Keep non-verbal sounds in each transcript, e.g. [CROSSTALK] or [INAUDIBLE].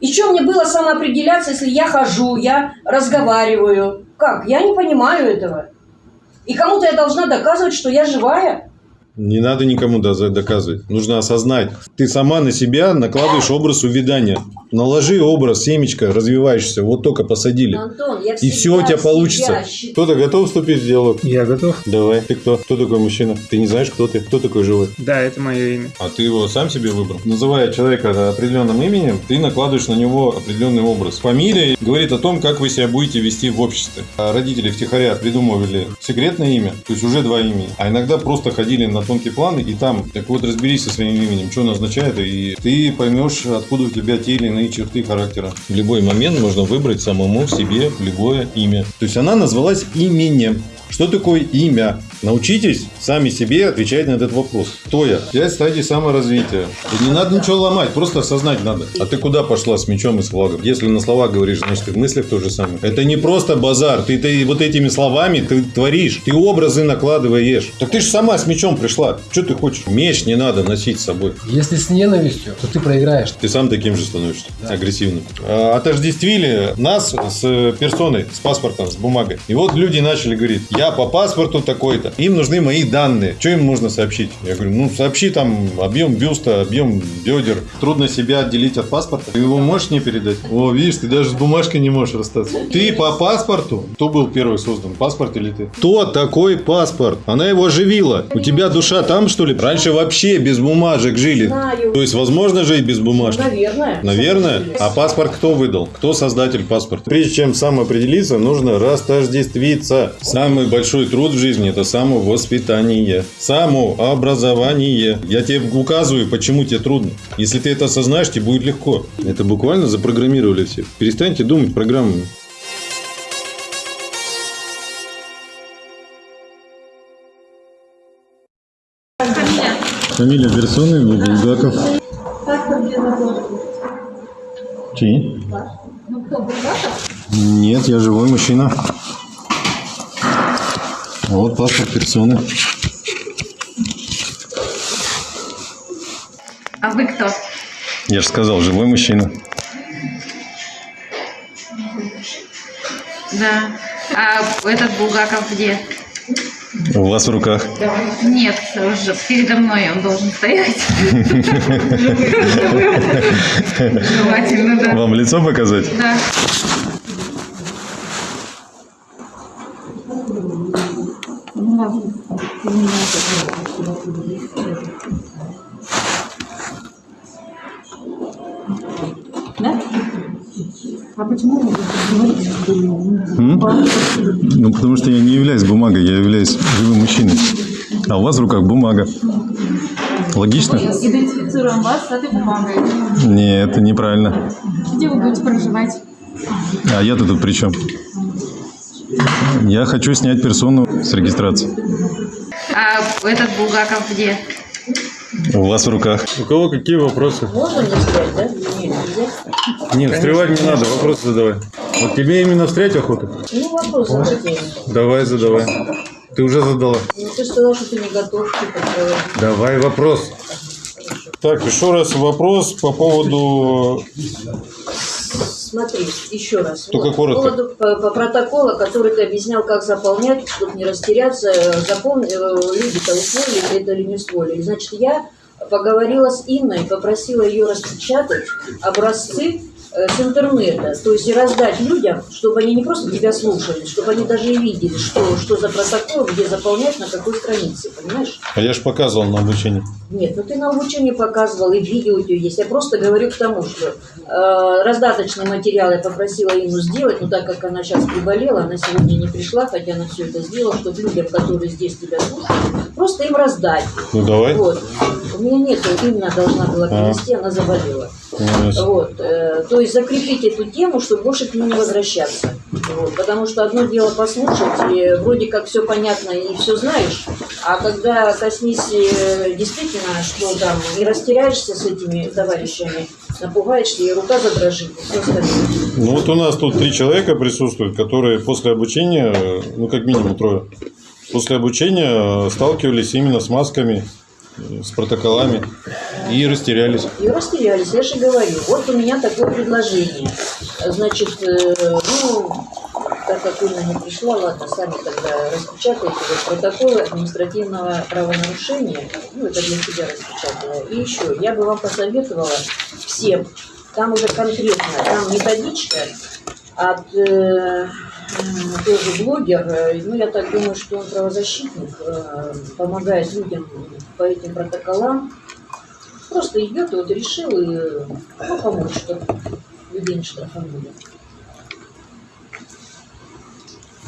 И что мне было самоопределяться, если я хожу, я разговариваю? Как? Я не понимаю этого. И кому-то я должна доказывать, что я живая? Не надо никому доказывать. Нужно осознать. Ты сама на себя накладываешь образ увядания. Наложи образ, семечко, развиваешься. Вот только посадили. Антон, я И все у тебя получится. считаю- Кто-то готов вступить в диалог? Я готов. Давай. Ты кто? Кто такой мужчина? Ты не знаешь, кто ты? Кто такой живой? Да, это мое имя. А ты его сам себе выбрал? Называя человека определенным именем, ты накладываешь на него определенный образ. Фамилия говорит о том, как вы себя будете вести в обществе. А родители втихаря придумывали секретное имя, то есть уже два имени. А иногда просто ходили на тонкий план и там, так вот разберись со своим именем, что оно означает, и ты поймешь, откуда у тебя те или иные черты характера. В любой момент можно выбрать самому себе любое имя. То есть она назвалась именем. Что такое имя? Научитесь сами себе отвечать на этот вопрос. Кто я? Пять стадий саморазвития. И не надо ничего ломать, просто осознать надо. А ты куда пошла с мечом и с флагом? Если на словах говоришь, значит ты в мыслях то же самое. Это не просто базар. Ты, ты вот этими словами ты творишь. Ты образы накладываешь. Так ты же сама с мечом пришла. Что ты хочешь? Меч не надо носить с собой. Если с ненавистью, то ты проиграешь. Ты сам таким же становишься, агрессивным. А, Отождествили нас с персоной, с паспортом, с бумагой. И вот люди начали говорить, я по паспорту такой-то, им нужны мои данные. Что им нужно сообщить? Я говорю, ну сообщи там объем бюста, объем бедер. Трудно себя отделить от паспорта. Ты его можешь не передать? О, видишь, ты даже с бумажкой не можешь расстаться. Ты по паспорту? Кто был первый создан, паспорт или ты? Кто такой паспорт? Она его оживила. У тебя душа там, что ли? Раньше вообще без бумажек жили. Знаю. То есть возможно жить без бумажки? Наверное. Наверное. А паспорт кто выдал? Кто создатель паспорта? Прежде чем самоопределиться, нужно растождествиться. Самый большой труд в жизни – это самовоспитание, самообразование. Я тебе указываю, почему тебе трудно. Если ты это осознаешь, тебе будет легко. Это буквально запрограммировали все. Перестаньте думать программами. Фамилия персоны Булгаков. Чьи? Нет, я живой мужчина. Вот паспорт персоны. А вы кто? Я же сказал, живой мужчина. Да. А этот Булгаков где? У вас в руках. Нет, уже передо мной он должен стоять. [LAUGHS] Желательно, да. Вам лицо показать? Да. М? Ну, потому что я не являюсь бумагой, я являюсь живым мужчиной. А у вас в руках бумага. Логично? Идентифицируем вас с этой бумагой. Нет, это неправильно. Где вы будете проживать? А я-то тут при чем? Я хочу снять персону с регистрации. А этот Булгаков где? У вас в руках. У кого какие вопросы? Можно мне сказать, да? Нет, нельзя. Нет, встревать не надо, вопросы задавай. Вот тебе именно встрять охота? Ну, вопрос задайте. Давай, задавай. Ты уже задала. Ну, ты сказал, что ты не готов, типа, проводить. Давай вопрос. Так, еще раз вопрос по поводу... Смотри, еще раз. Только коротко. По поводу по, по протокола, который ты объяснял, как заполнять, чтобы не растеряться, э, запомни, э, люди-то усвоили это или не усвоили. Значит, я поговорила с Инной, попросила ее распечатать образцы э, с интернета, то есть и раздать людям, чтобы они не просто тебя слушали, чтобы они даже и видели, что, что за протокол, где заполнять, на какой странице, понимаешь? А я же показывал на обучении. Нет, ну ты на обучении показывал, и видео у тебя есть. Я просто говорю к тому, что э, раздаточный материал я попросила Инну сделать, но так как она сейчас приболела, она сегодня не пришла, хотя она все это сделала, чтобы людям, которые здесь тебя слушают, просто им раздать. Ну, давай. Вот. У меня нету, Инна должна была принести, она заболела. Вот. э, то есть закрепить эту тему, чтобы больше к ней не возвращаться. Вот. Потому что одно дело послушать, и вроде как все понятно и все знаешь, а когда коснись э, действительно, что там, и растеряешься с этими товарищами, напугаешься, и рука задрожит, и все остальное. Ну вот у нас тут три человека присутствуют, которые после обучения, ну как минимум трое, после обучения э, сталкивались именно с масками с протоколами и растерялись. И растерялись, я же говорю. Вот у меня такое предложение. Значит, э, ну, так как Инна не пришла, ладно, сами тогда распечатайте вот протоколы административного правонарушения. Ну, это для себя распечатала. И еще, я бы вам посоветовала всем, там уже конкретно, там методичка от э, тоже блогер, э, ну я так думаю, что он правозащитник, э, помогает людям по этим протоколам. Просто идет и вот решил и ну, помочь, чтобы людей не штрафанули.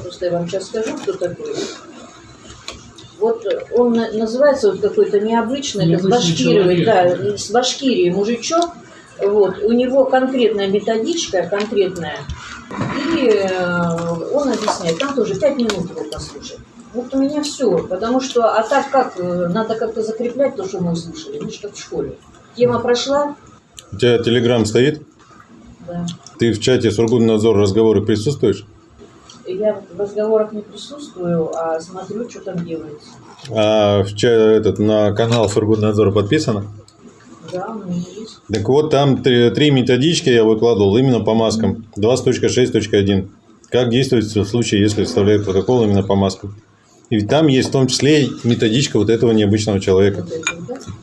Просто я вам сейчас скажу, кто такой. Вот он на- называется вот какой-то необычный, Необычный Башкирии, человек. да, с Башкирии мужичок. Вот, у него конкретная методичка, конкретная. И э, он объясняет, там тоже пять минут его послушать. Вот у меня все, потому что, а так как, э, надо как-то закреплять то, что мы услышали, что как в школе. Тема прошла, У тебя телеграм стоит? да. Ты в чате Сургутнадзор разговоры присутствуешь? Я в разговорах не присутствую, а смотрю, что там делается. А в ча- этот, на канал Сургутнадзора подписано? Да, у меня. Так вот, там три, методички я выкладывал именно по маскам. 20.6.1. Как действовать в случае, если составляют протокол именно по маскам. И ведь там есть в том числе методичка вот этого необычного человека.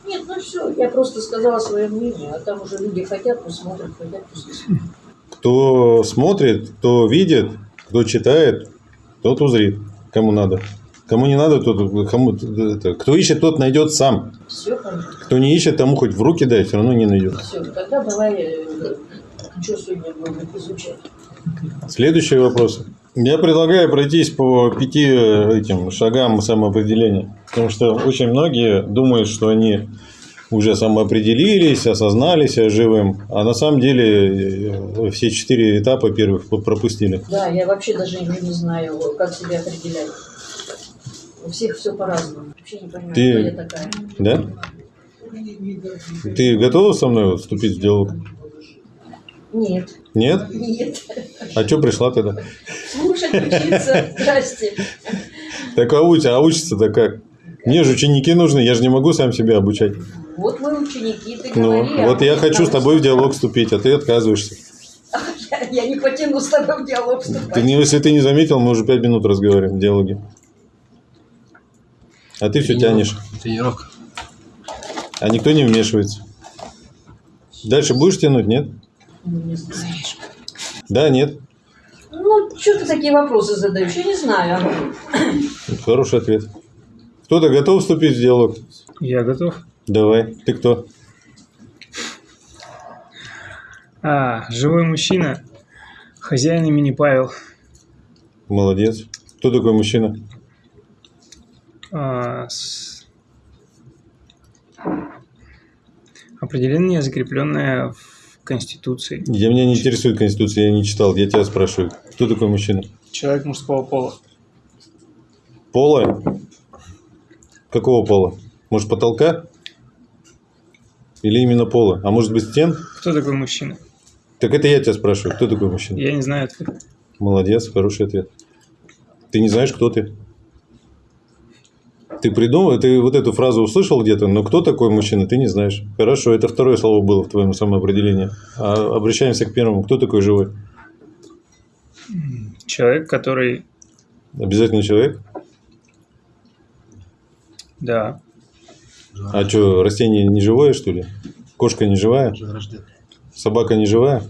Нет, ну все, я просто сказала свое мнение, а там уже люди хотят, пусть смотрят, хотят, пусть не смотрят. Кто смотрит, кто видит, кто читает, тот узрит, кому надо. Кому не надо, тот, кому, это, кто ищет, тот найдет сам. Все понятно. Кто не ищет, тому хоть в руки дай, все равно не найдет. Все, тогда давай, э, что сегодня будем изучать. Следующий вопрос. Я предлагаю пройтись по пяти э, этим шагам самоопределения. Потому что очень многие думают, что они уже самоопределились, осознали себя живым, а на самом деле э, все четыре этапа первых пропустили. Да, я вообще даже не, не знаю, как себя определять. У всех все по-разному. Вообще не понимаю, Ты- кто я такая. Да? Ты готова со мной вот вступить в диалог? Нет, Нет? нет. А что пришла тогда? Слушать, учиться. Здрасте. Так а, уч- а учиться-то как? Мне же ученики нужны, я же не могу сам себя обучать. Вот вы ученики, ты Ну, говори. а вот я хочу с тобой в диалог вступить, а ты отказываешься. Я, [LAUGHS] я не потяну с тобой в диалог вступать. Ты, если ты не заметил, мы уже пять минут разговариваем в диалоге. А ты все тянешь, Тренировка. А никто не вмешивается. Дальше будешь тянуть, нет? Ну, не знаю. Да, нет. Ну, что ты такие вопросы задаешь? Я не знаю. Хороший ответ. Кто-то готов вступить в диалог? Я готов. Давай. Ты кто? А, живой мужчина. Хозяин имени Павел. Молодец. Кто такой мужчина? А, с- Определение, закрепленное в Конституции. Я меня не интересует Конституция, я не читал. Я тебя спрашиваю. Кто такой мужчина? Человек мужского пола. Пола? Какого пола? Может, потолка? Или именно пола? А может быть, стен? Кто такой мужчина? Так это я тебя спрашиваю. Кто такой мужчина? Я не знаю ответа. Молодец, хороший ответ. Ты не знаешь, кто ты? Ты придумал, ты вот эту фразу услышал где-то, но кто такой мужчина, ты не знаешь. Хорошо, это второе слово было в твоем самоопределении. А обращаемся к первому. Кто такой живой? Человек, который... Обязательно человек? Да. А что, растение не живое, что ли? Кошка не живая? Собака не живая?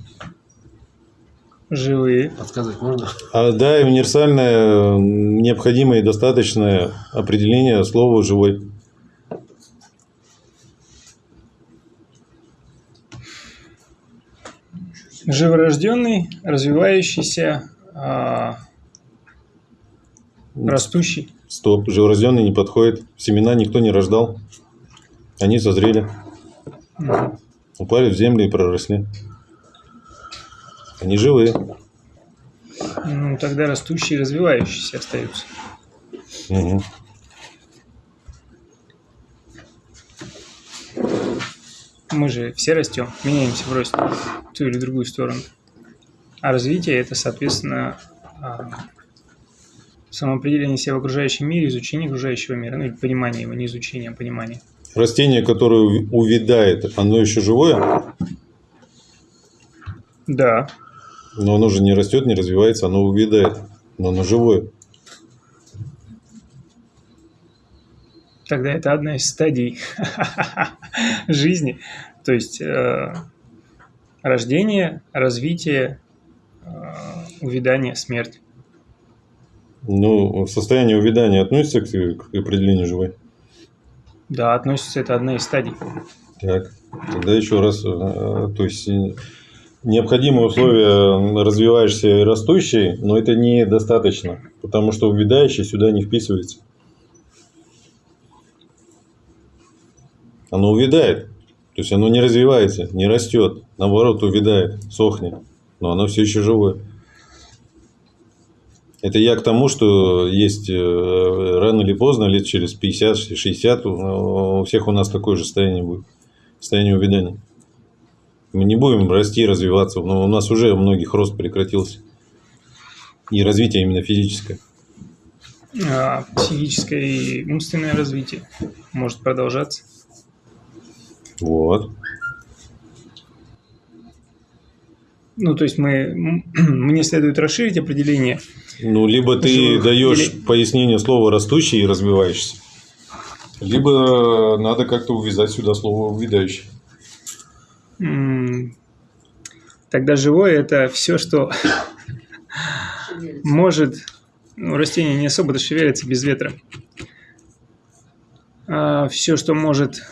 Живые. Подсказать можно? А, да, и универсальное, необходимое и достаточное определение слова «живой». Живорожденный, развивающийся, а, растущий. Стоп, живорожденный не подходит. Семена никто не рождал. Они созрели. Упали в землю и проросли. Они живые. Ну, тогда растущий и развивающийся остаются. Мгм. Мы же все растем, меняемся в росте в ту или другую сторону. А развитие это, соответственно, а, самоопределение себя в окружающем мире, изучение окружающего мира, ну или понимание его, не изучение, а понимание. Растение, которое увядает, оно еще живое, Да. Но оно же не растет, не развивается, оно увядает, но оно живое. Тогда это одна из стадий [LAUGHS] жизни. То есть э, рождение, развитие, э, увядание, смерть. Ну, состояние увядания относится к, к определению живой? Да, относится, это одна из стадий. Так, тогда еще раз, э, то есть необходимые условия развивающейся и растущей, но это недостаточно, потому что увядающий сюда не вписывается. Оно увядает, то есть оно не развивается, не растет, наоборот увядает, сохнет, но оно все еще живое. Это я к тому, что есть э, рано или поздно, лет через 50-60, у у всех у нас такое же состояние будет. Состояние увядания. Мы не будем расти, развиваться, но у нас уже у многих рост прекратился. И развитие именно физическое. А психическое и умственное развитие может продолжаться. Вот. Ну, то есть мы, [CLEARS THROAT] мне следует расширить определение. Ну, либо ты Живых даешь или- пояснение слова растущий и развивающийся, либо надо как-то увязать сюда слово увядающий. Тогда живое – это все, что может... Ну, растение не особо шевелится без ветра. все, что может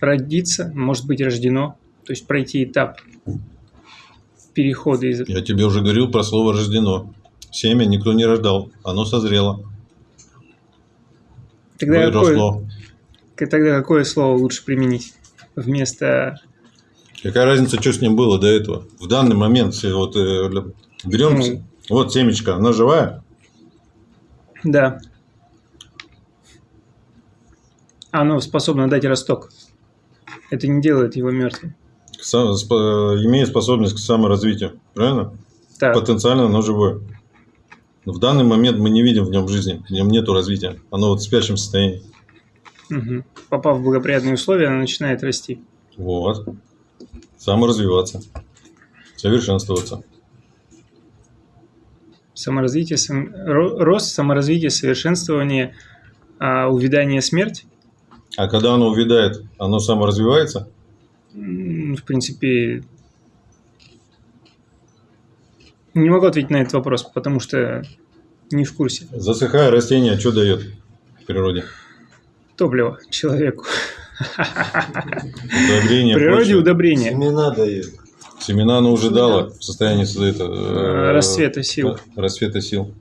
родиться, может быть рождено. То есть пройти этап перехода из... Я тебе уже говорил про слово рождено. Семя никто не рождал, оно созрело, Тогда какое, выросло. тогда какое слово лучше применить вместо... Какая разница, что с ним было до этого? В данный момент вот э, берем, Ну. вот семечко, она живая, Да. Оно способно дать росток. Это не делает его мертвым. сам- спо- имеет способность к саморазвитию, правильно? Так, Потенциально оно живое. Но в данный момент мы не видим в нем жизни, в нем нету развития. Оно вот в спящем состоянии. Мгм. попав в благоприятные условия, она начинает расти. Вот. Саморазвиваться. Совершенствоваться. Саморазвитие, сам- ро- рост, саморазвитие, совершенствование, а, увядание, смерть. А когда оно увядает, оно саморазвивается? В принципе, не могу ответить на этот вопрос, потому что не в курсе. Засыхая растение, что дает в природе? Топливо человеку. Удобрение В природе почвы. удобрение. Семена дает. Семена оно уже дало в состоянии это, э, Расцвета сил. Расцвета сил.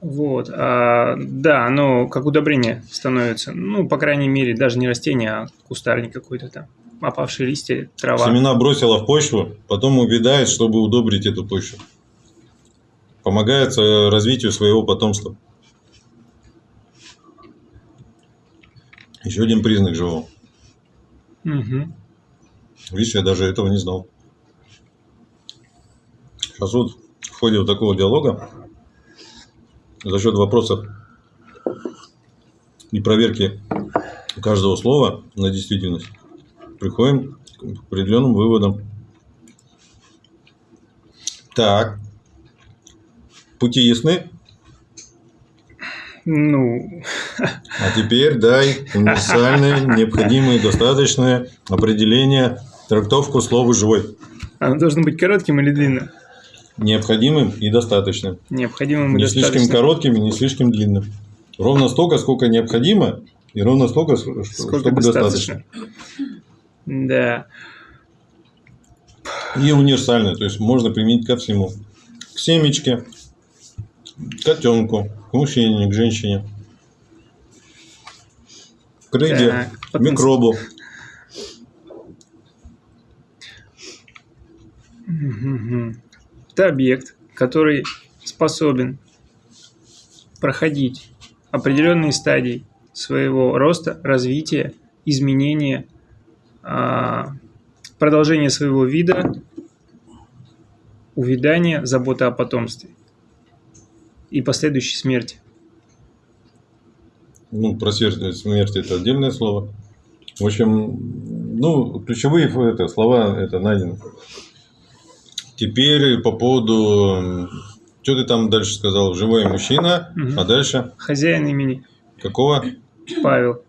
Вот. а, да, оно как удобрение становится. Ну, по крайней мере, даже не растение, а кустарник какой-то там. Опавшие листья, трава. Семена бросила в почву, потом увядает, чтобы удобрить эту почву. Помогает э, развитию своего потомства. Еще один признак живого. Мгм. Видишь, я даже этого не знал. Сейчас вот в ходе вот такого диалога за счет вопросов и проверки каждого слова на действительность приходим к определенным выводам. Так. Пути ясны? Ну, А теперь дай универсальное, необходимое, достаточное определение, трактовку слова «живой». оно должно быть коротким или длинным? Необходимым и достаточным. Необходимым и Не слишком достаточным. коротким и не слишком длинным. Ровно столько, сколько необходимо, и ровно столько, с- Сколько чтобы достаточно. Да. И универсальное, то есть можно применить ко всему. К семечке, к котенку, к мужчине, к женщине, к рыбе, Так, микробу. Это объект, который способен проходить определенные стадии своего роста, развития, изменения, а, продолжения своего вида, увядания, забота о потомстве и последующей смерти. Ну, про смерть, смерть это отдельное слово. В общем, ну, ключевые это, слова это найдены. Теперь по поводу... Что ты там дальше сказал? Живой мужчина. Мгм. А дальше? Хозяин имени Какого? Павел.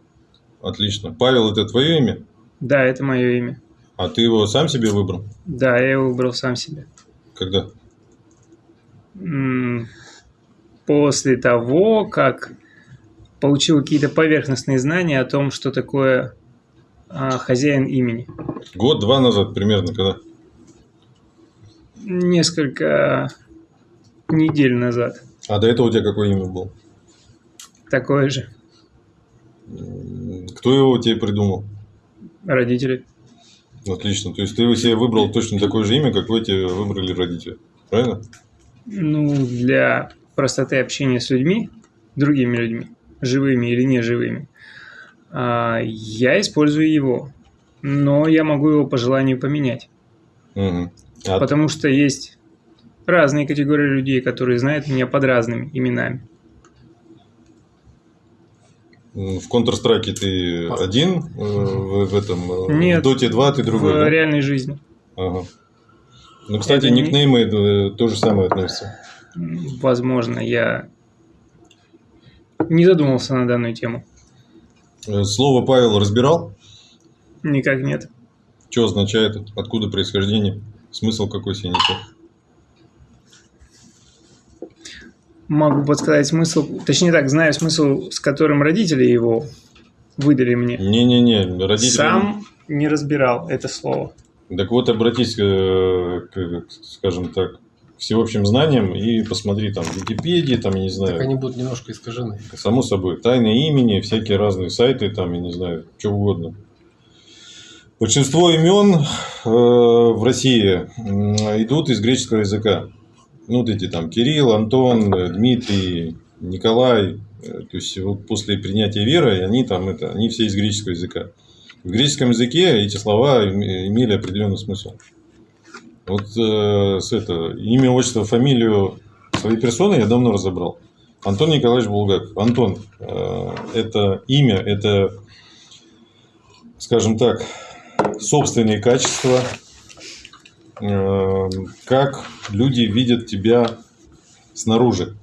Отлично. Павел, это твое имя? Да, это мое имя. А ты его сам себе выбрал? Да, я его выбрал сам себе. Когда? После того, как получил какие-то поверхностные знания о том, что такое а, хозяин имени. Год-два назад примерно, когда? Несколько недель назад. А до этого у тебя какое имя было? Такое же. Кто его тебе придумал? Родители. Отлично. То есть ты себе выбрал точно такое же имя, какое тебе выбрали родители. Правильно? Ну, для простоты общения с людьми, другими людьми, живыми или неживыми, а, я использую его. Но я могу его по желанию поменять. Мгм. А Потому что есть разные категории людей, которые знают меня под разными именами. в Counter-Strike ты один, э, в, в этом, э, Нет, в Dota 2 ты другой, в да? реальной жизни. Ага. Ну, кстати, Это не- никнеймы э, то же самое относятся. Возможно, я не задумался на данную тему. Э, Слово Павел разбирал? Никак нет. Что означает? Откуда происхождение? Смысл какой несет? Могу подсказать смысл, точнее так, знаю смысл, с которым родители его выдали мне. Не-не-не, родители... Сам не разбирал это слово. Так вот, обратись, э, к, скажем так, всеобщим знаниям и посмотри там Википедии, там, я не знаю, Так они будут немножко искажены. Само собой, тайные имени, всякие разные сайты, там, я не знаю, что угодно. Большинство имен э, в России м, идут из греческого языка. Ну, вот эти там Кирилл, Антон, э, Дмитрий, Николай. Э, То есть вот после принятия веры они там это, они все из греческого языка. В греческом языке эти слова им- имели определенный смысл. Вот э, с это, имя, отчество, фамилию своей персоны я давно разобрал. Антон Николаевич Булгаков. Антон, э, это имя, это, скажем так, собственные качества, э, как люди видят тебя снаружи.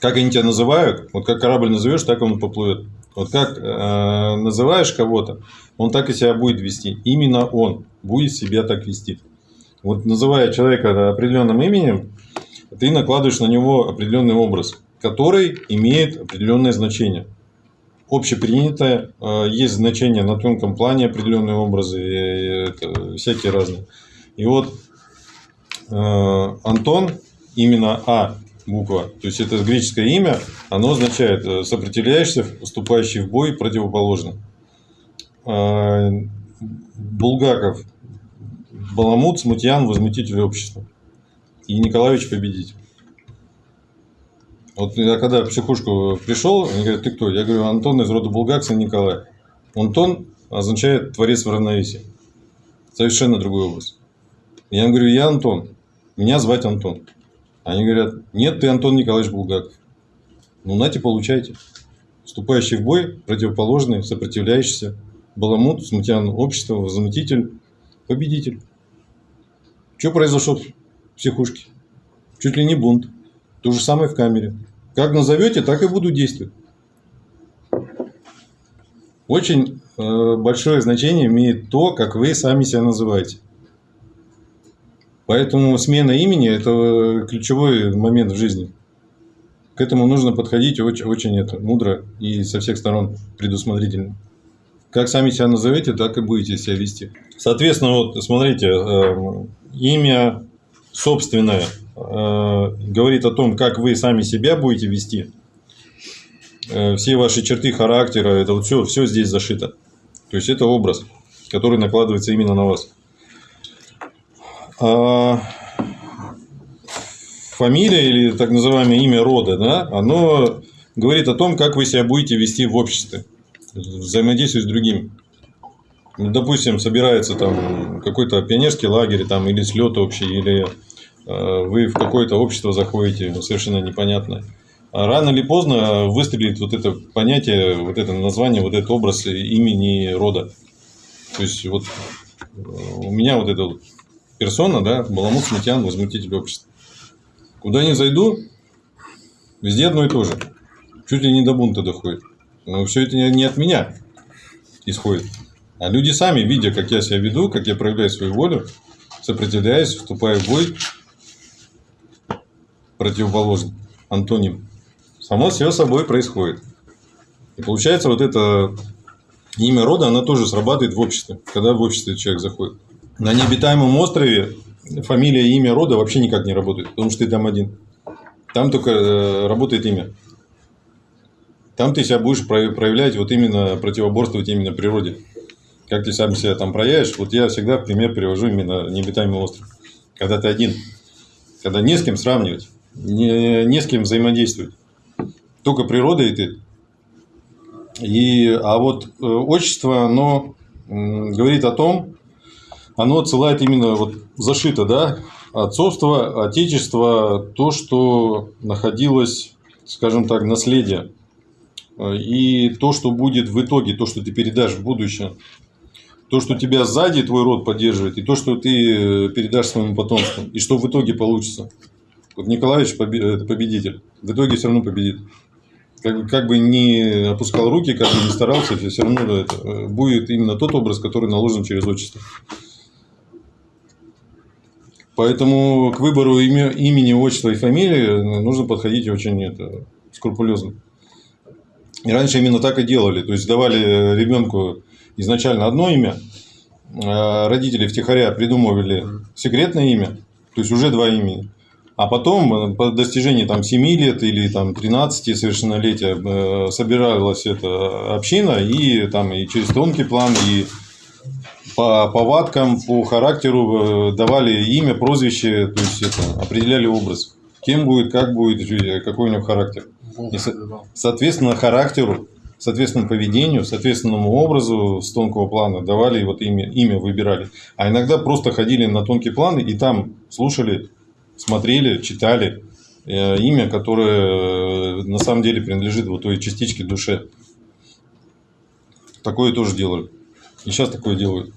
Как они тебя называют, вот как корабль назовешь, так он поплывет. Вот как э, называешь кого-то, он так и себя будет вести. Именно он будет себя так вести. Вот называя человека определенным именем, ты накладываешь на него определенный образ, который имеет определенное значение. Общепринятое, э, есть значение на тонком плане определенные образы, всякие разные. И вот э, Антон, именно А буква, то есть это греческое имя, оно означает э, сопротивляешься, вступающий в бой противоположно. Э, Булгаков, Баламут, Смутьян, возмутитель общества. И Николаевич победитель. Вот я когда в психушку пришел, они говорят, ты кто? Я говорю, Антон из рода Булгак, сын Николая. Антон означает творец в равновесии. Совершенно другой образ. Я им говорю, я Антон. Меня звать Антон. Они говорят, нет, ты Антон Николаевич Булгаков. Ну, нате, получайте. Вступающий в бой, противоположный, сопротивляющийся, баламут, смутьян общества, возмутитель, победитель. Что произошло в психушке? Чуть ли не бунт. То же самое в камере. Как назовете, так и буду действовать. Очень э, большое значение имеет то, как вы сами себя называете. Поэтому смена имени – это ключевой момент в жизни. К этому нужно подходить очень, очень это, мудро и со всех сторон предусмотрительно. Как сами себя назовете, так и будете себя вести. Соответственно, вот смотрите, э, имя собственное э, говорит о том, как вы сами себя будете вести. Э, все ваши черты характера, это вот все, все здесь зашито. То есть это образ, который накладывается именно на вас. А фамилия или так называемое имя рода, да, оно говорит о том, как вы себя будете вести в обществе, взаимодействовать с другими. Ну, допустим, собирается там какой-то пионерский лагерь там, или слет общий, или э, вы в какое-то общество заходите, ну, совершенно непонятное. А рано или поздно выстрелит вот это понятие, вот это название, вот этот образ имени рода. То есть вот э, у меня вот эта вот персона, да, Баламут Смутьян, возмутитель общества. Куда ни зайду, везде одно и то же. Чуть ли не до бунта доходит. Но все это не от меня исходит. А люди сами, видя, как я себя веду, как я проявляю свою волю, сопротивляюсь, вступаю в бой, противоположный, антоним, само все собой происходит. И получается, вот это имя рода, оно тоже срабатывает в обществе, когда в обществе человек заходит. На необитаемом острове фамилия и имя рода вообще никак не работает, потому что ты там один. Там только э, работает имя. Там ты себя будешь проявлять, вот именно противоборствовать именно природе. Как ты сам себя там проявишь, вот я всегда в пример привожу именно необитаемый остров. Когда ты один, когда не с кем сравнивать, не, не с кем взаимодействовать. Только природа и ты. И, а вот э, отчество, оно м, говорит о том, оно отсылает именно вот зашито, да, отцовство, отечество, то, что находилось, скажем так, наследие. И то, что будет в итоге, то, что ты передашь в будущее. То, что тебя сзади твой род поддерживает, и то, что ты передашь своему потомству. И что в итоге получится. Вот Николаевич победитель. В итоге все равно победит. Как, как бы не опускал руки, как бы не старался, все равно это, э, будет именно тот образ, который наложен через отчество. Поэтому к выбору имя, имени, отчества и фамилии нужно подходить очень это, скрупулезно. И раньше именно так и делали. То есть давали ребенку изначально одно имя, а родители втихаря придумывали секретное имя, то есть уже два имени. А потом, по достижении там, 7 лет или там, 13 совершеннолетия, э, собиралась эта община и, там, и через тонкий план, и по повадкам, по характеру э, давали имя, прозвище, то есть это, определяли образ. Кем будет, как будет, какой у него характер. И, соответственно, характеру, соответственно, поведению, соответственному образу с тонкого плана давали вот имя, имя выбирали. А иногда просто ходили на тонкий план и там слушали, смотрели, читали э, имя, которое э, на самом деле принадлежит вот той частичке душе. Такое тоже делали. И сейчас такое делают.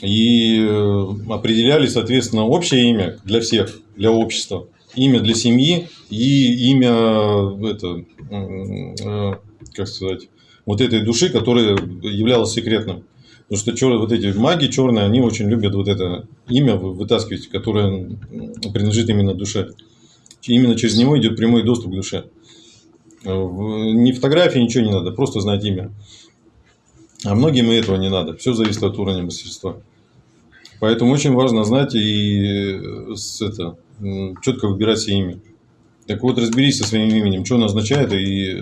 И э, определяли, соответственно, общее имя для всех, для общества имя для семьи и имя это, как сказать, вот этой души, которая являлась секретным. Потому что чер... вот эти маги черные, они очень любят вот это имя вытаскивать, которое принадлежит именно душе. Именно через него идет прямой доступ к душе. Ни фотографии, ничего не надо, просто знать имя. А многим и этого не надо. Все зависит от уровня мастерства. Поэтому очень важно знать и с, это, четко выбирать себе имя. Так вот, разберись со своим именем, что оно означает, и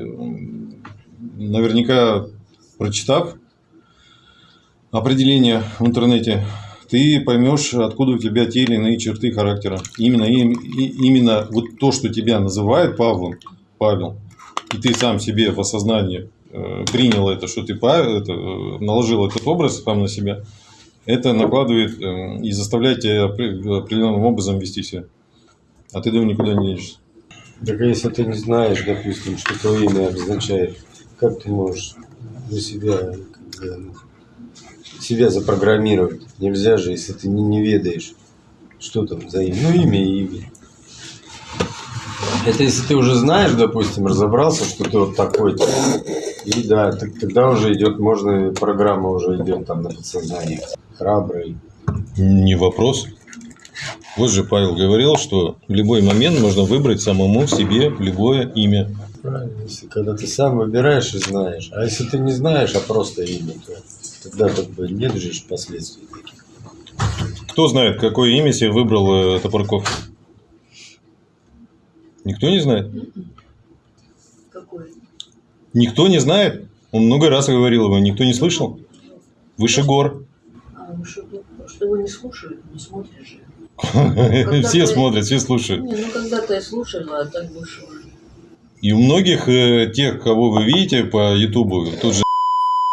наверняка, прочитав определение в интернете, ты поймешь, откуда у тебя те или иные черты характера. Именно, именно вот то, что тебя называют Павлом, Павел, и ты сам себе в осознании э, принял это, что ты это, э, наложил этот образ сам на себя, это накладывает э, и заставляет тебя определенным образом вести себя. А ты дома никуда не едешь. Так а если ты не знаешь, допустим, что твое имя обозначает, как ты можешь для себя ну, себя запрограммировать? Нельзя же, если ты не, не ведаешь, что там за имя. Ну, имя и имя. Это если ты уже знаешь, допустим, разобрался, что ты вот такой-то. И да, так, тогда уже идет, можно, программа уже идет там на подсознание. Храбрый. Не вопрос. Вот же Павел говорил, что в любой момент можно выбрать самому себе любое имя. Правильно, если когда ты сам выбираешь и знаешь. А если ты не знаешь, а просто имя, то тогда как бы нет же последствий таких. Кто знает, какое имя себе выбрал э, Топорков? Никто не знает? Какое? Никто не знает? Он много раз говорил его, никто не слышал? Выше гор. А, ну что, что его не слушают, не смотришь же. Все смотрят, все слушают. Не, ну когда-то я слушала, а так больше. И у многих э, тех, кого вы видите по Ютубу, тут же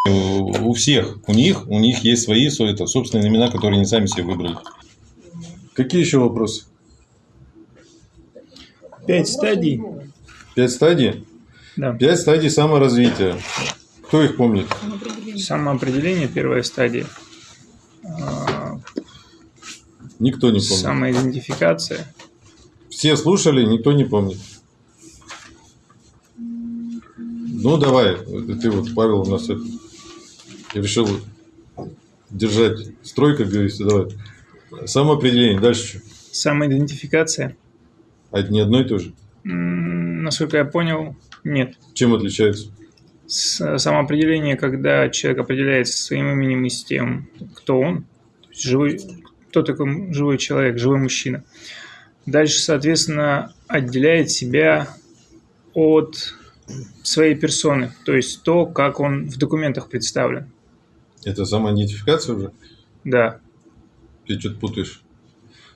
у всех, у них, у них есть свои это, собственные имена, которые они сами себе выбрали. Какие еще вопросы? Пять стадий. Пять стадий? Да. Пять стадий саморазвития. Кто их помнит? Самоопределение, первая стадия. Никто не помнит. Самоидентификация. Все слушали, никто не помнит. Ну, давай. Ты вот, Павел, у нас это, решил держать строй, как говорится. Давай. Самоопределение. Дальше что? Самоидентификация. А это не одно и то же. М, Насколько я понял, нет. Чем отличается? С- Самоопределение, когда человек определяется своим именем и с тем, кто он, то есть живой, кто такой живой человек, живой мужчина. Дальше, соответственно, отделяет себя от своей персоны, то есть то, как он в документах представлен. Это самоидентификация уже? Да, Ты что-то путаешь.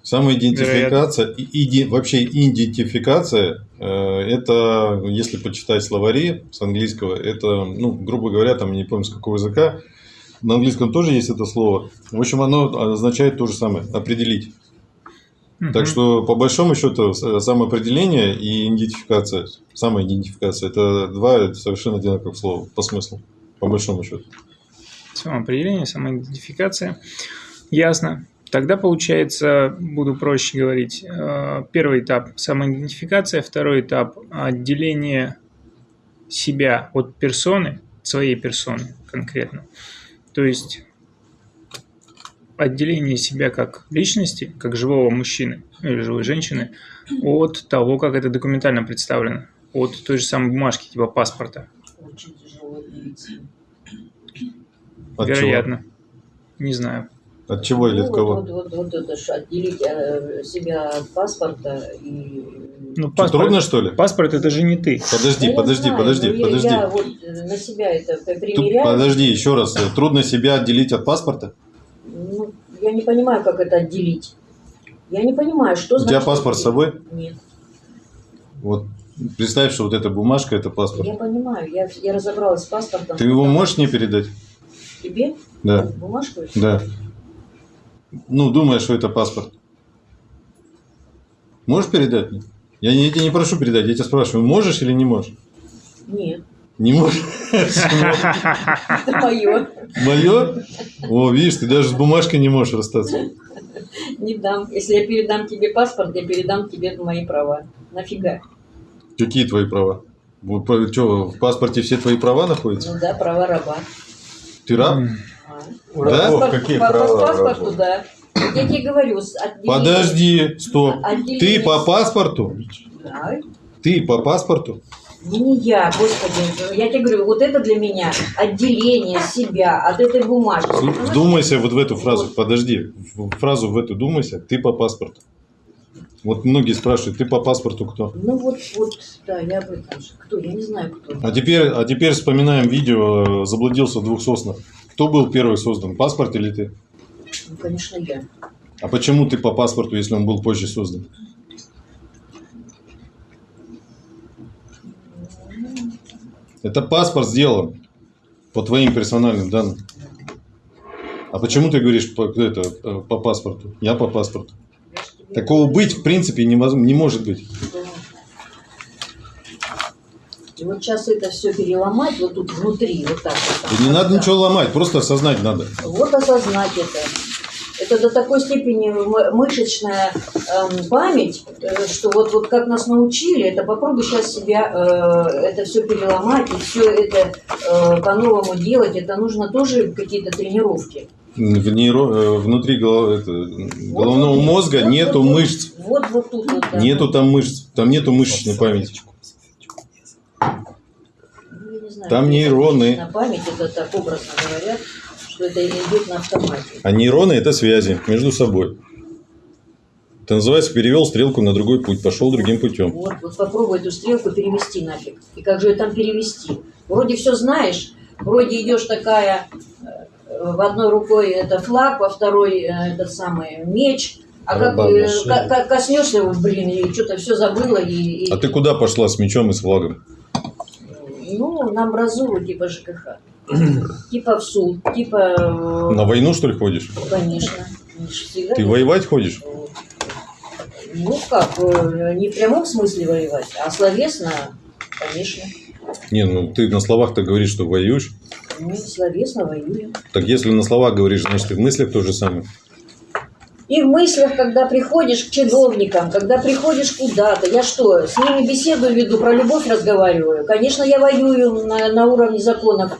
Самоидентификация и иди- вообще идентификация э, это, если почитать словари с английского, это, ну, грубо говоря, там не помню с какого языка, на английском тоже есть это слово. В общем, оно означает то же самое определить. Так что, по большому счету, самоопределение и идентификация, самоидентификация это два совершенно одинаковых слова по смыслу, по большому счету. самоопределение, самоидентификация. Ясно. Тогда получается, буду проще говорить, э, первый этап – самоидентификация, второй этап – отделение себя от персоны, своей персоны конкретно. То есть отделение себя как личности, как живого мужчины ну, или живой женщины от того, как это документально представлено, от той же самой бумажки, типа паспорта. Очень тяжело. От Вероятно. Не знаю. От чего или Ну, от вот, кого? Вот, вот, вот это ж отделить э, себя от паспорта и... Ну, Что, трудно, что ли? Паспорт это же не ты. Подожди, я подожди, знаю, подожди, я- подожди. Я, вот э, на себя это п- Тут- примеряю. подожди, еще раз. Трудно себя отделить от паспорта? Ну, я не понимаю, как это отделить. Я не понимаю, что У значит... тебя паспорт с собой? Нет. Вот представь, что вот эта бумажка это паспорт. Я понимаю, я, я разобралась с паспортом. Ты его можешь мне передать? Тебе? Да, Бумажку? да. Ну, думаешь, что это паспорт. Можешь передать мне? Я, не, я тебя не прошу передать, я тебя спрашиваю, можешь или не можешь? Нет. Не можешь? Это мое. Мое? О, видишь, ты даже с бумажкой не можешь расстаться. Не дам. Если я передам тебе паспорт, я передам тебе мои права. Нафига? Какие твои права? Что, в паспорте все твои права находятся? Ну да, права раба. Ты раб? Да? Паспорт- какие по, по права? паспорту, рабов? да. Я тебе говорю, с отделением- Подожди, стоп. отделение- Ты по паспорту? Да. Ты по паспорту? Не, я, господи. Я тебе говорю, вот это для меня отделение себя от этой бумажки. Вдумайся вот в эту фразу. Подожди. Фразу в эту думайся. Ты по паспорту. Вот многие спрашивают, ты по паспорту кто? Ну вот, вот, да, я об этом же. Кто? Я не знаю, кто. А теперь, а теперь вспоминаем видео «Заблудился в двух соснах». Кто был первый создан, паспорт или ты? Ну, конечно, я. А почему ты по паспорту, если он был позже создан? Это паспорт сделан по твоим персональным данным. А почему ты говоришь по, это, э, по паспорту? Я по паспорту. Такого быть в принципе невозможно, не может быть. И вот сейчас это все переломать вот тут внутри, вот так вот. Не надо ничего ломать, просто осознать надо. Вот осознать это. Это до такой степени мышечная эм, память, э, что вот, вот как нас научили, это попробуй сейчас себя э, это все переломать и все это э, по-новому делать. Это нужно тоже какие-то тренировки. В нейро- э, внутри голов- это, головного Вот, мозга вот, нету вот, мышц. Вот, вот тут вот. да. Нету там мышц. Там нету мышечной памяти. Ну, не знаю, Там нейроны. Память это так образно говорят, что это идет на автомате. А нейроны это связи между собой. Это называется перевел стрелку на другой путь, пошел другим путем. Вот, вот попробуй эту стрелку перевести нафиг. И как же ее там перевести? Вроде все знаешь, вроде идешь такая, э, в одной рукой это флаг, во второй э, этот самый меч, а как э, на шее. ка- ка- коснешься его, блин, и что-то все забыла, и, и- А ты куда пошла с мечом и с флагом? ну, на амбразуру типа ЖКХ. [CLEARS THROAT] Типа в суд, типа, э, На войну, что ли, ходишь? конечно. Всегда Ты воевать ходишь? Ну как, не в прямом смысле воевать, а словесно, конечно. Не, ну ты на словах-то говоришь, что воюешь. Ну, словесно воюем. Так если на словах говоришь, значит и в мыслях то же самое. И в мыслях, когда приходишь к чиновникам, когда приходишь куда-то, я что, с ними беседу веду, про любовь разговариваю? Конечно, я воюю на, на уровне законов.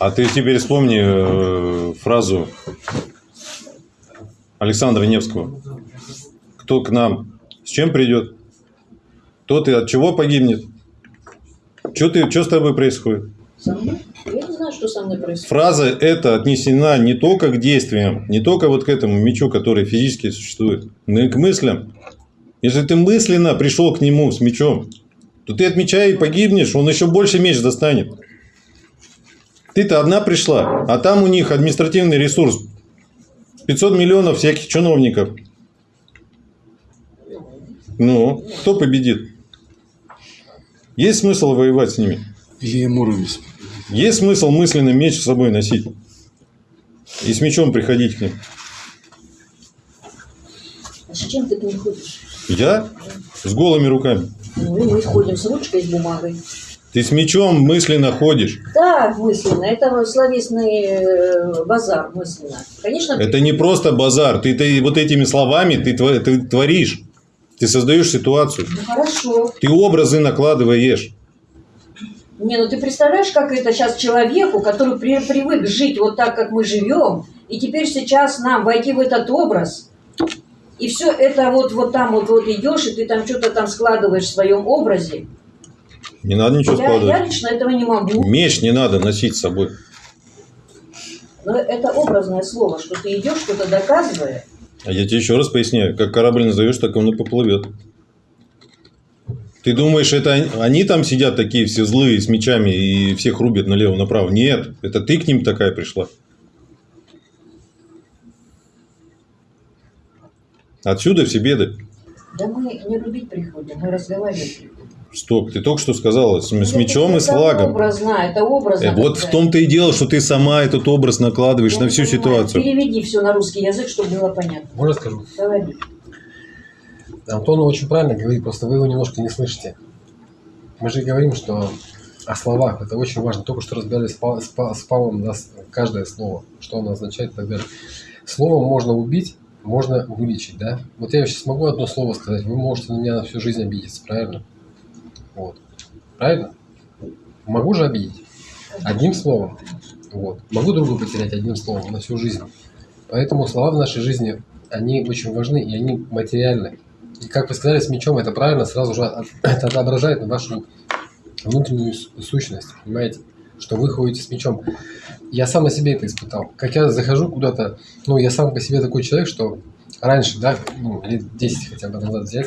А ты теперь вспомни э, фразу Александра Невского. Кто к нам с чем придет, тот и от чего погибнет. Что ты, что с тобой происходит? Со мной? Знаю, что со мной происходит. Фраза эта отнесена не только к действиям, не только вот к этому мечу, который физически существует, но и к мыслям. Если ты мысленно пришел к нему с мечом, то ты от меча и погибнешь, он еще больше меч достанет. Ты-то одна пришла, а там у них административный ресурс. 500 миллионов всяких чиновников. Ну, кто победит? Есть смысл воевать с ними? Илья Муромец. Есть смысл мысленно меч с собой носить? И с мечом приходить к ним? А с чем ты к ним ходишь? Я? С голыми руками. Ну, мы ходим с ручкой, с бумагой. Ты с мечом мысленно ходишь. Да, мысленно. Это словесный э, базар мысленно. Конечно, Это не просто базар. Ты, ты вот этими словами ты, ты творишь. Ты создаешь ситуацию. ну, хорошо. Ты образы накладываешь. Не, ну ты представляешь, как это сейчас человеку, который при- привык жить вот так, как мы живем, и теперь сейчас нам войти в этот образ, и все это вот, вот там вот, вот идешь, и ты там что-то там складываешь в своем образе. Не надо ничего Я, я складывать. лично этого не могу. Меч не надо носить с собой. Но это образное слово, что ты идешь, что-то доказывая. А я тебе еще раз поясняю. Как корабль назовешь, так он и поплывет. Ты думаешь, это они- они там сидят такие все злые с мечами и всех рубят налево-направо? Нет, это ты к ним такая пришла. Отсюда все беды. Да мы не рубить приходим, мы разговаривать приходим. Стоп, ты только что сказала, с, с мечом и с это флагом. образно, это образно. Э, Вот в том-то и дело, что ты сама этот образ накладываешь Я на всю понимаю. ситуацию. Переведи все на русский язык, чтобы было понятно. Можно скажу? Говори. Антон очень правильно говорит, просто вы его немножко не слышите. Мы же говорим, что о словах, это очень важно. Только что разбирали с, Па- с Па- с Павлом да, каждое слово, что оно означает и так далее. Словом можно убить, можно вылечить, да? Вот я сейчас могу одно слово сказать, вы можете на меня на всю жизнь обидеться, правильно? Вот. Правильно? Могу же обидеть? Одним словом. Вот. Могу друга потерять одним словом на всю жизнь. Поэтому слова в нашей жизни, они очень важны, и они материальны. И как вы сказали, с мечом это правильно, сразу же [CLEARS THROAT] это отображает вашу внутреннюю сущность, понимаете? Что вы ходите с мечом. Я сам на себе это испытал. Как я захожу куда-то, ну, я сам по себе такой человек, что раньше, да, ну, лет 10 хотя бы назад взять,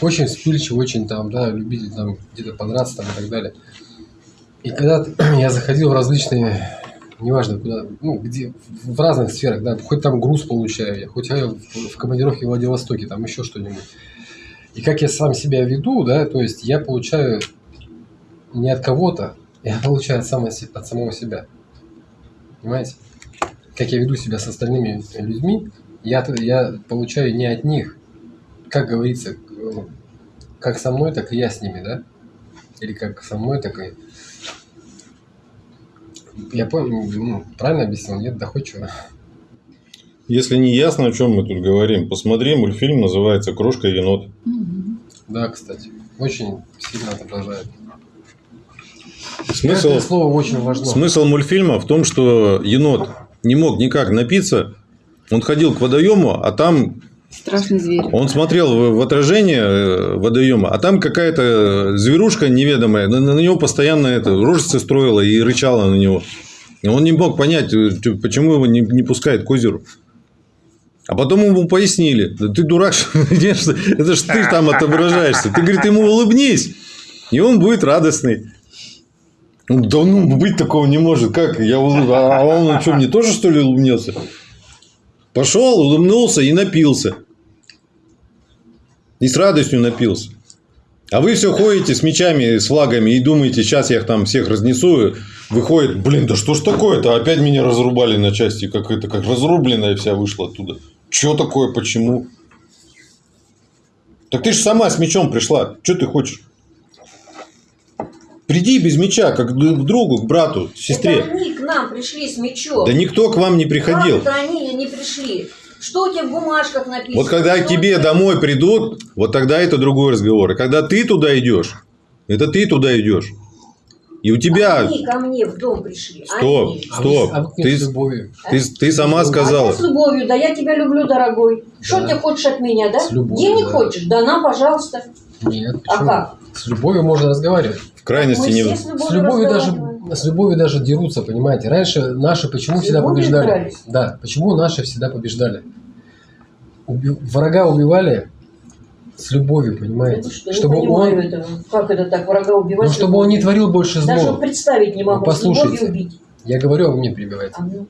очень вспыльчивый, очень там, да, любитель там где-то подраться там и так далее. И когда [CLEARS THROAT] я заходил в различные, неважно куда, ну, где, в разных сферах, да, хоть там груз получаю я, хоть я в, командировке в Владивостоке, там еще что-нибудь. И как я сам себя веду, да, то есть я получаю не от кого-то, [LAUGHS] я получаю от, само- от самого себя. Понимаете? Как я веду себя с остальными людьми, я, я получаю не от них, как говорится, э, как со мной, так и я с ними, да? Или как со мной, так и... Я понял, ну, правильно объяснил, нет, доходчиво. Если не ясно, о чем мы тут говорим, посмотри, мультфильм называется «Крошка и енот». Да, кстати, очень сильно отображает. Смысл, Каждое слово очень важно. смысл мультфильма в том, что енот не мог никак напиться. Он ходил к водоему, а там Страшный зверь. он смотрел в, в отражение э, водоема, а там какая-то зверушка неведомая на, на него постоянно это рожицы строила и рычала на него. И он не мог понять, э, почему его не, не пускает к озеру. А потом ему пояснили, да ты дурак, [LAUGHS] это ж ты там отображаешься. Ты, говорит, ему улыбнись, и он будет радостный. Да ну, быть такого не может. Как? Я улыб... А он что, мне тоже, что ли, улыбнется? Пошел, улыбнулся и напился. И с радостью напился. А вы все ходите с мечами, с флагами и думаете, сейчас я их там всех разнесу. Выходит, блин, да что ж такое-то? Опять меня разрубали на части, как это, как разрубленная вся вышла оттуда. Что такое, почему? Так ты же сама с мечом пришла. Что ты хочешь? Приди без меча, как к другу, к брату, Это сестре. они к нам пришли с мечом. Да никто к вам не приходил. Как это они не пришли? Что у тебя в бумажках написано? Вот когда Что к тебе тебя- домой придут, вот тогда это другой разговор. И когда ты туда идешь, это ты туда идешь. И у тебя... Они ко мне в дом пришли. Стоп, Они. А стоп. а вы Ты, с любовью. ты, ты сама А сказала. я с любовью, да я тебя люблю, дорогой. Что Да. ты хочешь от меня, да? С любовью, Денег да. хочешь? Да на, пожалуйста. Нет, А почему? как? С любовью можно разговаривать. В крайности Мы не... с любовью, С любовью даже. С любовью даже дерутся, понимаете? Раньше наши почему С всегда побеждали? дрались? Да, почему наши всегда побеждали? Уби- Врага убивали с любовью, понимаете? Ну что, чтобы он. Как это так, врага убивать? ну, чтобы он не творил больше зла. Даже представить не могу, Ну, послушайте. убить. Я говорю, а вы мне перебиваете. А ну,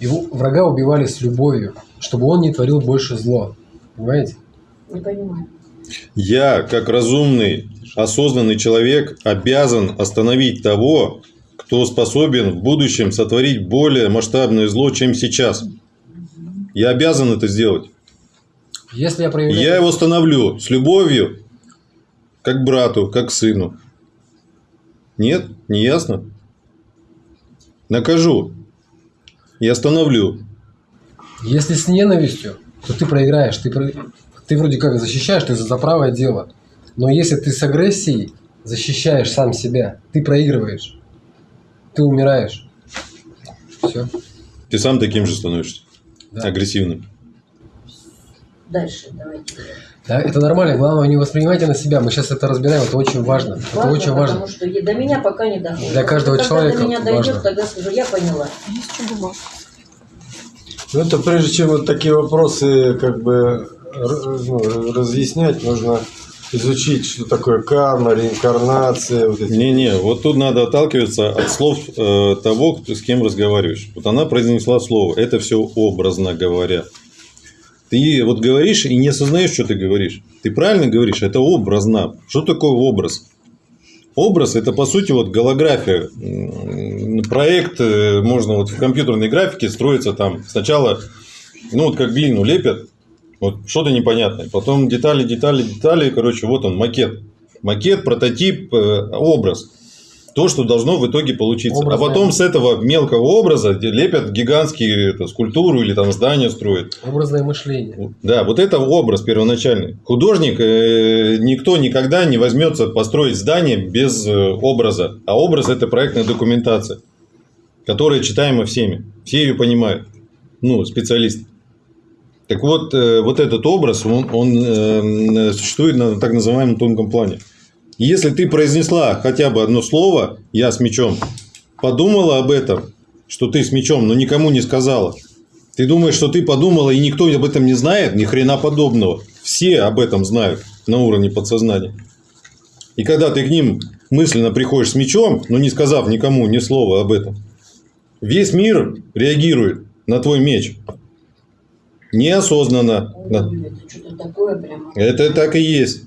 Его врага убивали с любовью, чтобы он не творил больше зла. Понимаете? не понимаю. Я, как разумный, осознанный человек, обязан остановить того, кто способен в будущем сотворить более масштабное зло, чем сейчас. Я обязан это сделать. Если я проявляю... я его остановлю с любовью, как брату, как сыну. Нет? Не ясно? Накажу. И остановлю. Если с ненавистью, то ты проиграешь. Ты, ты вроде как защищаешь, ты за за правое дело. Но если ты с агрессией защищаешь сам себя, ты проигрываешь. Ты умираешь. Все. Ты сам таким же становишься. Да. Агрессивным. Дальше давайте. Да, это нормально. Главное, не воспринимайте на себя. Мы сейчас это разбираем. Это очень важно. Это Важно, очень важно. Потому что до меня пока не доходит. Для каждого Когда человека до меня дойдет, важно. тогда скажу, я поняла. Есть что бумажка. Ну, это прежде чем вот такие вопросы как бы ну, разъяснять, нужно изучить, что такое карма, реинкарнация. Вот эти. Не-не, вот тут надо отталкиваться от слов э, того, с кем разговариваешь. Вот она произнесла слово. Это все образно говоря. Ты вот говоришь и не осознаешь, что ты говоришь. Ты правильно говоришь, это образно. Что такое образ? Образ – это, по сути, вот голография. Проект э, можно вот в компьютерной графике строится там сначала, ну, вот как глину лепят, вот что-то непонятное. Потом детали, детали, детали. Короче, вот он, макет. Макет, прототип, э, образ. То, что должно в итоге получиться. Образное. А потом с этого мелкого образа лепят гигантские это, скульптуру или там здание строят. Образное мышление. Да, вот это образ первоначальный. Художник, э, никто никогда не возьмется построить здание без э, образа. А образ – это проектная документация, которая читаема всеми. Все ее понимают. Ну, специалисты. Так вот, э, вот этот образ, он, он, э, существует на так называемом тонком плане. Если ты произнесла хотя бы одно слово «я с мечом», подумала об этом, что ты с мечом, но никому не сказала, ты думаешь, что ты подумала, и никто об этом не знает? Ни хрена подобного. Все об этом знают на уровне подсознания. И когда ты к ним мысленно приходишь с мечом, но не сказав никому ни слова об этом, весь мир реагирует на твой меч. Неосознанно. Да. Это что-то такое прямо. Это так и есть.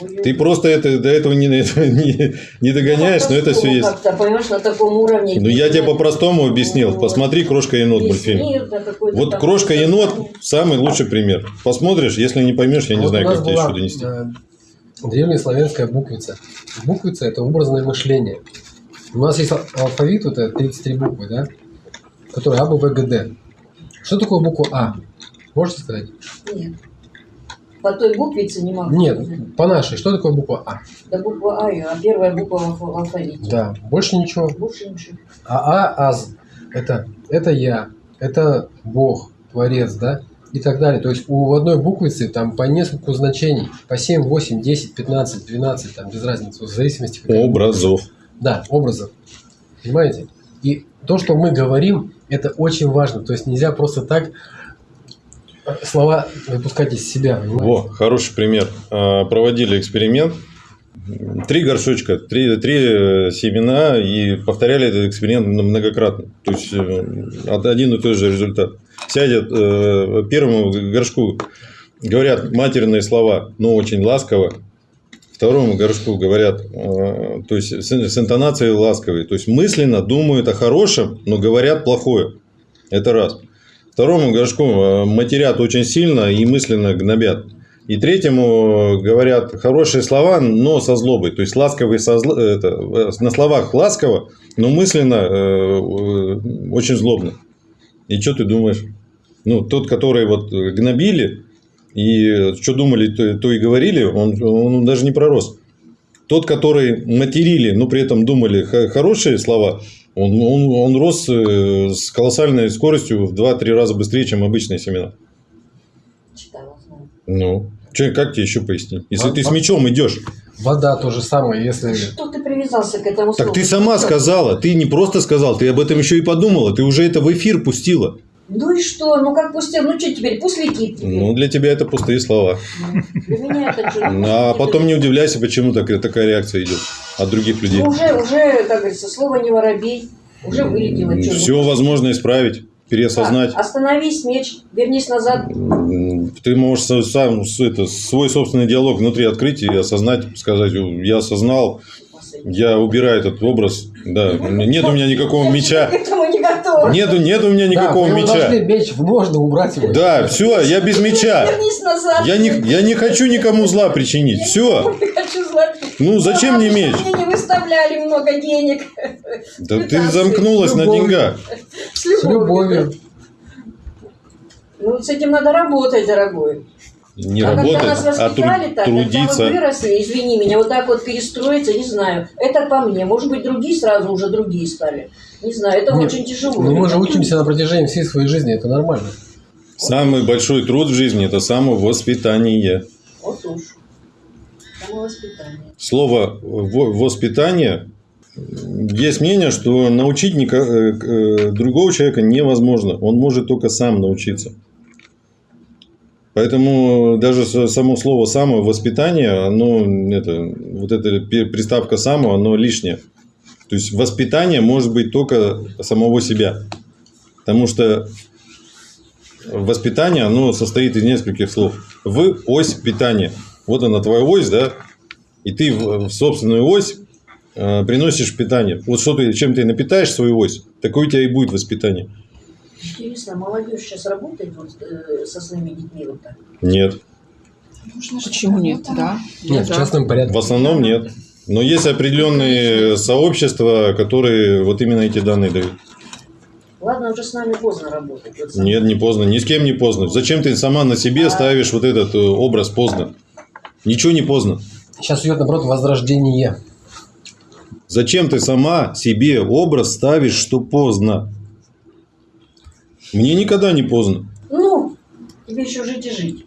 Ой, Ты просто это, до этого не, [LAUGHS] этого не, не догоняешь, но это все есть. Понимаешь, на таком уровне. Ну, я тебе по-простому объяснил. Посмотри «Крошка-енот» Весь мультфильм. да, Вот «Крошка-енот» сознание. самый лучший пример. Посмотришь, если не поймешь, я не Вот знаю, у нас как тебе еще донести. э, Древнеславянская буквица. Буквица – это образное мышление. У нас есть ал- алфавит, вот это 33 буквы, да? Которые А, Б, В, Г, Д. Что такое буква А? Можете сказать? Нет. По той буквице не могу. Нет, по нашей. Что такое буква А? Да буква А, а первая буква в алфа- алфавите. Да, больше ничего. Больше ничего. А А, Аз – это, это я, это Бог, Творец, да? И так далее. То есть у одной буквицы там по нескольку значений. По 7, 8, 10, 15, 12, там без разницы, в зависимости Образов. Да, образов. Понимаете? И то, что мы говорим, это очень важно. То есть нельзя просто так слова выпускать из себя. Понимаете? Во, хороший пример. А, Проводили эксперимент. Три горшочка, три, три э, семена и повторяли этот эксперимент многократно. То есть э, од- один и тот же результат. Сядет э, первому горшку, говорят матерные слова, но очень ласково. Второму горшку говорят, то есть с интонацией ласковой. То есть мысленно думают о хорошем, но говорят плохое. Это раз. Второму горшку э, матерят очень сильно и мысленно гнобят. И третьему говорят хорошие слова, но со злобой. То есть ласковый со это, э, на словах ласково, но мысленно э, э, очень злобно. И что ты думаешь? Ну, тот, который вот гнобили, и что думали, то, то и говорили, он, он даже не пророс. Тот, который материли, но при этом думали хорошие слова, он, он, он рос э, с колоссальной скоростью в 2-3 раза быстрее, чем обычные семена. Читала, знаю. Ну, чё, как тебе еще пояснить? Если А- ты с мечом идешь, Вода то же самое, если... Что ты привязался к этому так слову? ты сама сказала, ты не просто сказал, ты об этом еще и подумала, ты уже это в эфир пустила. Ну и что? Ну как пустил? Ну что теперь? Пусть летит теперь. Ну, для тебя это пустые слова. Для меня это что? А потом не удивляйся, почему так, такая реакция идет от других людей. Ну, уже, уже, как говорится, слово не воробей. Уже вылетело. Все ну, возможно исправить, переосознать. так, Остановись, меч, вернись назад. Ты можешь сам это, свой собственный диалог внутри открыть и осознать, сказать, я осознал, я убираю этот образ. Да, нет у меня никакого меча. [LAUGHS] к этому не готова. Нету, нет у меня никакого да, меча. должны меч, можно убрать его. Да, все, я без меча. Вернись назад. Я не, я не хочу никому зла причинить. Все. Я не хочу зла. Ну, зачем мне меч? Мне не выставляли много денег. Да ты замкнулась на деньгах. С С любовью. Ну, с этим надо работать, дорогой. Не а работать, когда нас а воспитали тру- так, когда мы трудиться. выросли, извини меня, вот так вот перестроиться, не знаю. Это по мне. Может быть, другие сразу уже другие стали. Не знаю, это Нет, очень тяжело. Ну, мы же учимся на протяжении всей своей жизни, это нормально. Самый большой труд в жизни – это самовоспитание. Вот уж. Самовоспитание. Слово «во- «воспитание» есть мнение, что научить э, э, другого человека невозможно. Он может только сам научиться. Поэтому даже само слово «самовоспитание», оно, это, вот эта приставка «само», оно лишнее. То есть воспитание может быть только самого себя. Потому что воспитание, оно состоит из нескольких слов. В ось питания. Вот она твоя ось, да? И ты в, собственную ось э, приносишь питание. Вот что ты, чем ты напитаешь свою ось, такое у тебя и будет воспитание. Интересно, молодежь сейчас работает вот, э, со своими детьми вот так? Нет. Почему нет? Да. Нет, в частном порядке. В основном нет. Но есть определенные сообщества, которые вот именно эти данные дают. Ладно, уже с нами поздно работать. Вот сам- Нет, не поздно. Ни с кем не поздно. Зачем ты сама на себе ставишь вот этот э, образ поздно? Ничего не поздно. Сейчас идет, наоборот, возрождение. Зачем ты сама себе образ ставишь, что поздно? Мне никогда не поздно. Ну, тебе еще жить и жить.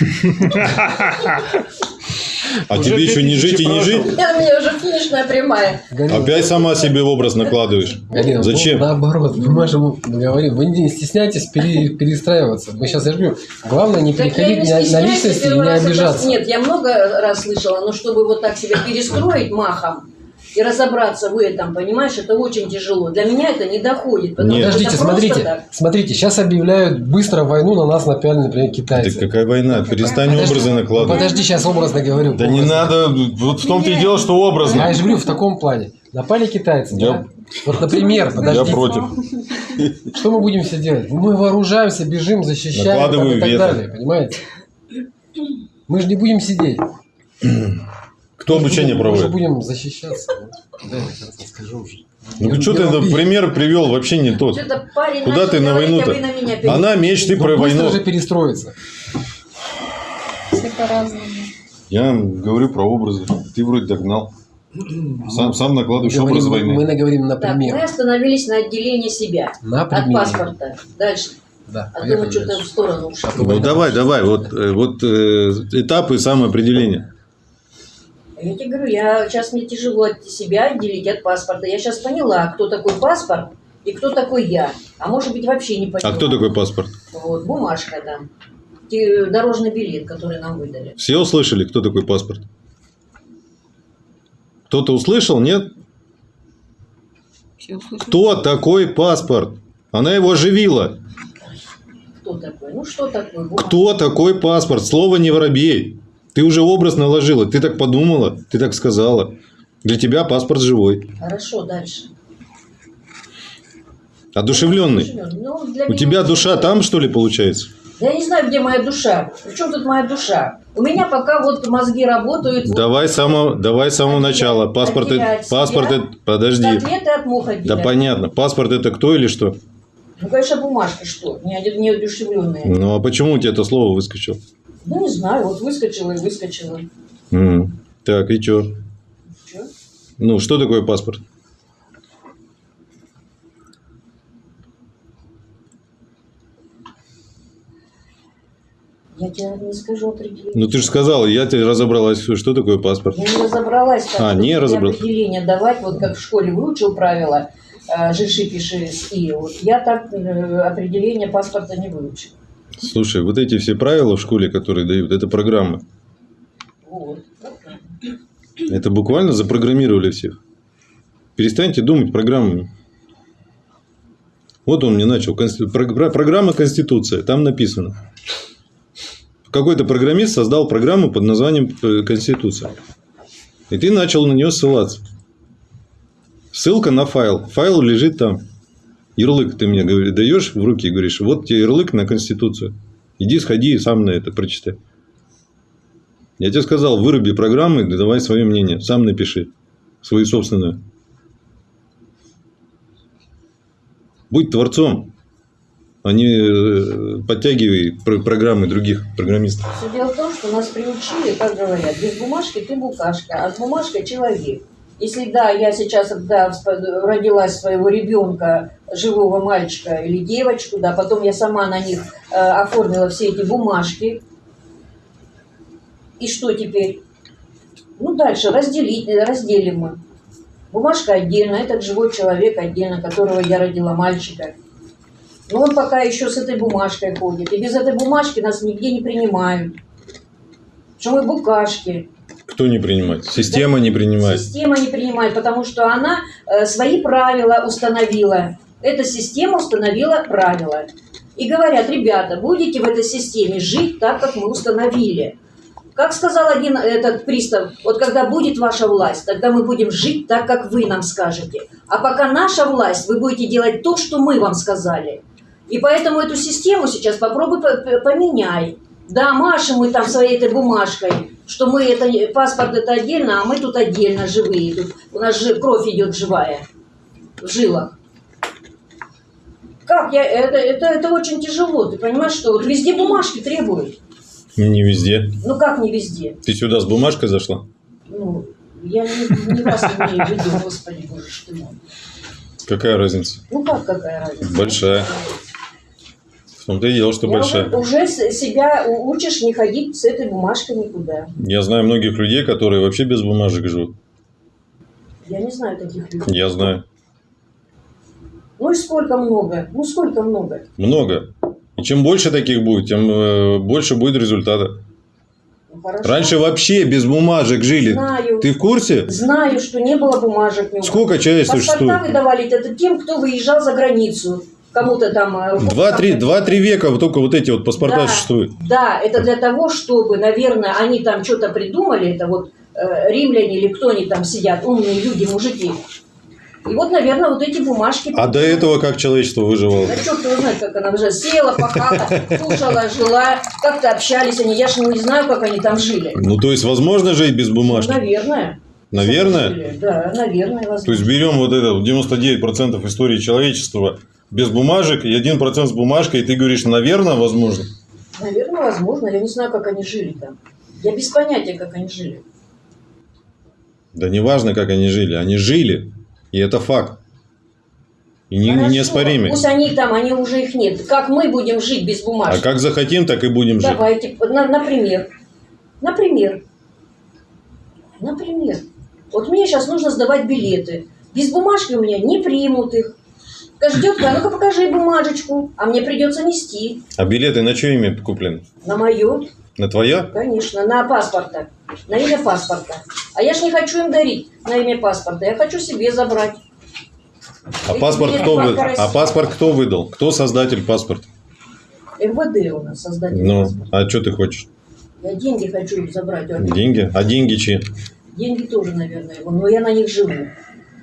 [LAUGHS] А Уже тебе еще не 2000 жить и не жить? Это у меня уже финишная прямая. Галина, Опять сама себе образ накладываешь. Галина, ну, Зачем? наоборот, мы можем говорить, вы не стесняйтесь пере- перестраиваться. Мы сейчас, я же говорю, главное не Так переходить не на, на личности и не раз обижаться. Нет, я много раз слышала, но чтобы вот так себя перестроить махом и разобраться в этом, понимаешь, это очень тяжело. Для меня это не доходит. Нет. что Подождите, смотрите, так. смотрите, сейчас объявляют быстро войну на нас напяли, например, Да китайцы. какая война? Перестань Подожди, образы накладывать. Подожди, сейчас образно говорю. Да не образно. надо, вот в том-то и дело, что образно. Я же говорю в таком плане. Напали китайцы, Я- да? Вот, например, Я подождите. против. Что мы будем все делать? Мы вооружаемся, бежим, защищаем там, и так вето. далее, понимаете? Мы же не будем сидеть. Кто Мы обучение будем- Мы же проводит? будем защищаться. Дай я сейчас расскажу уже. Ну что ты этот пример привел вообще не тот. Куда ты на войну-то? а на перейдете. Она меч, ты Ну, про войну. же перестроиться. Все по-разному. Я говорю про образы. Ты вроде догнал. Сам, сам накладываешь Говорим, образ мы войны. наговорим Так, мы остановились на отделении себя На от паспорта. Дальше. Да, А то мы что-то в сторону ушли. Ну давай, давай, вот, э, вот э, этапы самоопределения. Я тебе говорю, я, сейчас мне тяжело от себя отделить от паспорта. Я сейчас поняла, кто такой паспорт и кто такой я. А может быть, вообще не поняла. А кто такой паспорт? Вот, бумажка там. Те- Дорожный билет, который нам выдали. Все услышали, кто такой паспорт? Кто-то услышал, нет? Все услышали. Кто такой паспорт? Она его оживила. Кто такой? Ну, что такое? Бумажка. Кто такой паспорт? Слово не воробей. Ты уже образ наложила. Ты так подумала, ты так сказала. Для тебя паспорт живой. Хорошо, дальше. Одушевленный. Ну, для У тебя душа там, что ли, получается? Я не знаю, где моя душа. Причем тут моя душа? У меня пока вот мозги работают. вот Давай с самого, давай с самого начала. Паспорт, отделять паспорт, себя это- подожди. Котлеты от мух Да понятно. Паспорт это кто или что? Ну, конечно, бумажки что, не оде- неодушевленные. Ну а почему у тебя это слово выскочило? Ну, не знаю, вот выскочила и выскочила. М. Так, и? Чё? Ну, что такое паспорт? Я тебе не скажу определение. Ну, ты же сказала, я тебе разобралась, что такое паспорт. Я не разобралась, как А, не разобралась. определение давать, вот как в школе выучил правила, э, жиши, пиши, ски. Вот я так э, определение паспорта не выучил. Слушай, вот эти все правила в школе, которые дают, это программы. Вот. Это буквально запрограммировали всех. Перестаньте думать программами. Вот он мне начал. Программа Конституция. Там написано. Какой-то программист создал программу под названием э, Конституция. И ты начал на нее ссылаться. Ссылка на файл. Файл лежит там. Ярлык ты мне говори- даешь в руки и говоришь, вот тебе ярлык на Конституцию. Иди, сходи и сам на это прочитай. Я тебе сказал, выруби программы, да давай свое мнение. Сам напиши. Свою собственную. Будь творцом, а не э, подтягивай про- программы других программистов. Все дело в том, что нас приучили, как говорят, без бумажки ты букашка, а с бумажкой человек. Если да, я сейчас да, всп- родила своего ребенка, живого мальчика или девочку, да, потом я сама на них э, оформила все эти бумажки. И что теперь? Ну, дальше разделить, э, разделим мы. Бумажка отдельно, этот живой человек отдельно, которого я родила мальчика. Но он пока еще с этой бумажкой ходит. И без этой бумажки нас нигде не принимают. Что мы букашки. Кто не принимает? Система не принимает. Система не принимает, потому что она э, свои правила установила. Эта система установила правила. И говорят, ребята, будете в этой системе жить так, как мы установили. Как сказал один этот пристав, вот когда будет ваша власть, тогда мы будем жить так, как вы нам скажете. А пока наша власть, вы будете делать то, что мы вам сказали. И поэтому эту систему сейчас попробуй по- по- поменяй. Да, машем мы там своей этой бумажкой, что мы это, паспорт это отдельно, а мы тут отдельно живые. Тут у нас же кровь идет живая в жилах. Как? Я, это, это, это очень тяжело. Ты понимаешь, что вот везде бумажки требуют. Не везде. Ну как не везде? Ты сюда с бумажкой зашла? Ну, я не, не вас имею в виду, господи боже ты мой. Какая разница? Ну как какая разница? Большая. В том-то и дело, что Я большая. уже, уже себя учишь не ходить с этой бумажкой никуда. Я знаю многих людей, которые вообще без бумажек живут. Я не знаю таких людей. Я знаю. Ну и сколько много? Ну сколько много? Много. И чем больше таких будет, тем э, больше будет результата. Ну, хорошо. Раньше вообще без бумажек жили. Знаю. Ты в курсе? Знаю, что не было бумажек. Сколько человек Паспорта существует? выдавали это тем, кто выезжал за границу. Кому-то там... э, Два-три два-три века вот только вот эти вот паспорта Да. существуют. Да, это для того, чтобы, наверное, они там что-то придумали, это вот э, римляне или кто они там сидят, умные люди, мужики. И вот, наверное, вот эти бумажки... А до этого как человечество выживало? Да черт его знает, как она уже села, пахала, [LAUGHS] кушала, жила, как-то общались они. Я же не знаю, как они там жили. Ну, то есть, возможно жить без бумажки? Наверное. Наверное? Да, наверное, возможно. То есть, берем вот это вот 99% истории человечества без бумажек и 1% с бумажкой, и ты говоришь, наверное, возможно? Наверное, возможно. Я не знаю, как они жили там. Я без понятия, как они жили. Да не важно, как они жили. Они жили. И это факт. И не, Хорошо, неоспоримый. Пусть они там, они уже их нет. Как мы будем жить без А бумажки? как захотим, так и будем жить. Давайте, на- например. Например. Например. Вот мне сейчас нужно сдавать билеты. Без бумажки у меня не примут их. Детка, а ну-ка покажи бумажечку. А мне придется нести. А билеты на чье имя куплены? На мое, На твоя? конечно, на паспорта. На имя паспорта. А я ж не хочу им дарить на имя паспорта. Я хочу себе забрать. А Эти паспорт кто? России. А паспорт кто выдал? Кто создатель паспорта? МВД у нас создатель Ну, паспорта. а что ты хочешь? Я деньги хочу забрать. Деньги? А деньги чьи? Деньги тоже, наверное, его. Но я на них живу.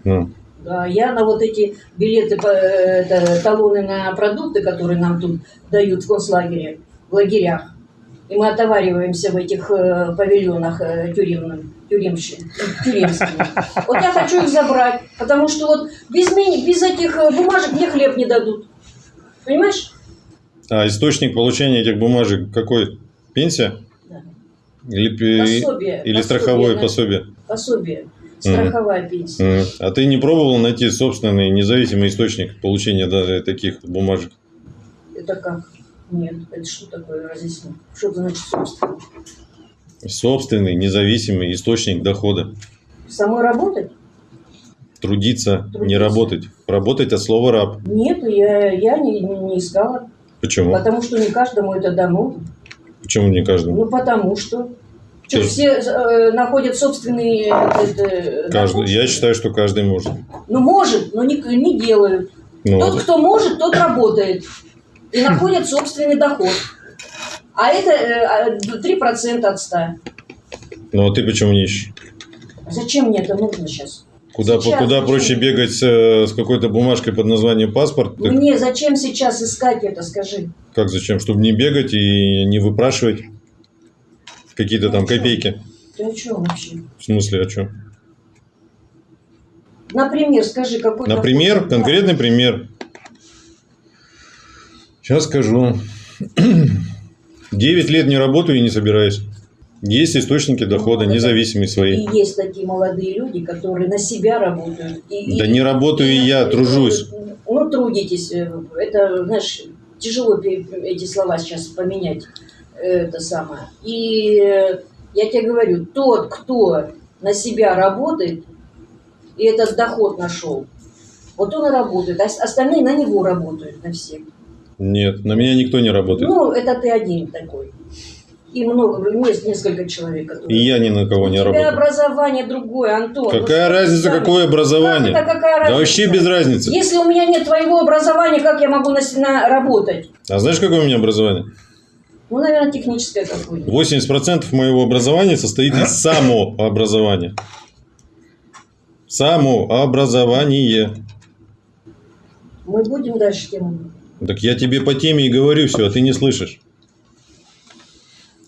Ну, я на вот эти билеты, это, талоны на продукты, которые нам тут дают в концлагере, в лагерях. И мы отовариваемся в этих э, павильонах э, тюремных, тюремщи- тюремских. Вот я хочу их забрать, потому что вот без, меня, без этих э, бумажек мне хлеб не дадут. Понимаешь? А источник получения этих бумажек какой? Пенсия? Да. Или, Пособие. или Пособие, страховое пособие? Пособие. Страховая пенсия. Мгм. А ты не пробовал найти собственный независимый источник получения даже таких бумажек? Это как? Нет, это что такое, разъясни. Что это значит собственно? Собственный независимый источник дохода. Самой работать? Трудиться, не Трудиться. работать. Работать от слова раб. Нет, я, я не, не искала. Почему? Потому что не каждому это дано. Почему не каждому? Ну, потому что. Что, все э, находят собственный... э, Каждый. Я считаю, что каждый может. Ну, может, но не, не делают. Ну, Тот, кто может, тот работает. И [LAUGHS] находит собственный доход. А это э, а, 3% от 100. ну а ты почему не ищешь? Зачем мне это нужно сейчас? Куда, Сейчас куда зачем? проще бегать с, э, с какой-то бумажкой под названием паспорт? Так Мне зачем сейчас искать это, скажи? как зачем? Чтобы не бегать и не выпрашивать какие-то там копейки. Ты о чем вообще? В смысле, о чем? Например, скажи, какой Например, доход? конкретный пример. Сейчас скажу. [CLEARS THROAT] 9 лет не работаю и не собираюсь. Есть источники дохода, Ну, независимые И свои. есть такие молодые люди, которые на себя работают. И- Да и- не работаю и я, тружусь. Ну, трудитесь. Это, знаешь, тяжело эти слова сейчас поменять. Это самое. И э, я тебе говорю, тот, кто на себя работает, и этот доход нашел, вот он и работает. А остальные на него работают, на всех. Нет, на меня никто не работает. Ну, это ты один такой. И много, есть несколько человек, И которые... я ни на кого У не тебя работаю. образование другое, Антон. Ну, Какая что разница, сами? какое образование? Как это какая Да разница? вообще без разницы. Если у меня нет твоего образования, как я могу на, на работать? А знаешь, какое у меня образование? Ну, наверное, техническое какое-нибудь. 80% моего образования состоит из [LAUGHS] самообразования. Самообразование. Мы будем дальше тему. Так я тебе по теме и говорю все, а ты не слышишь.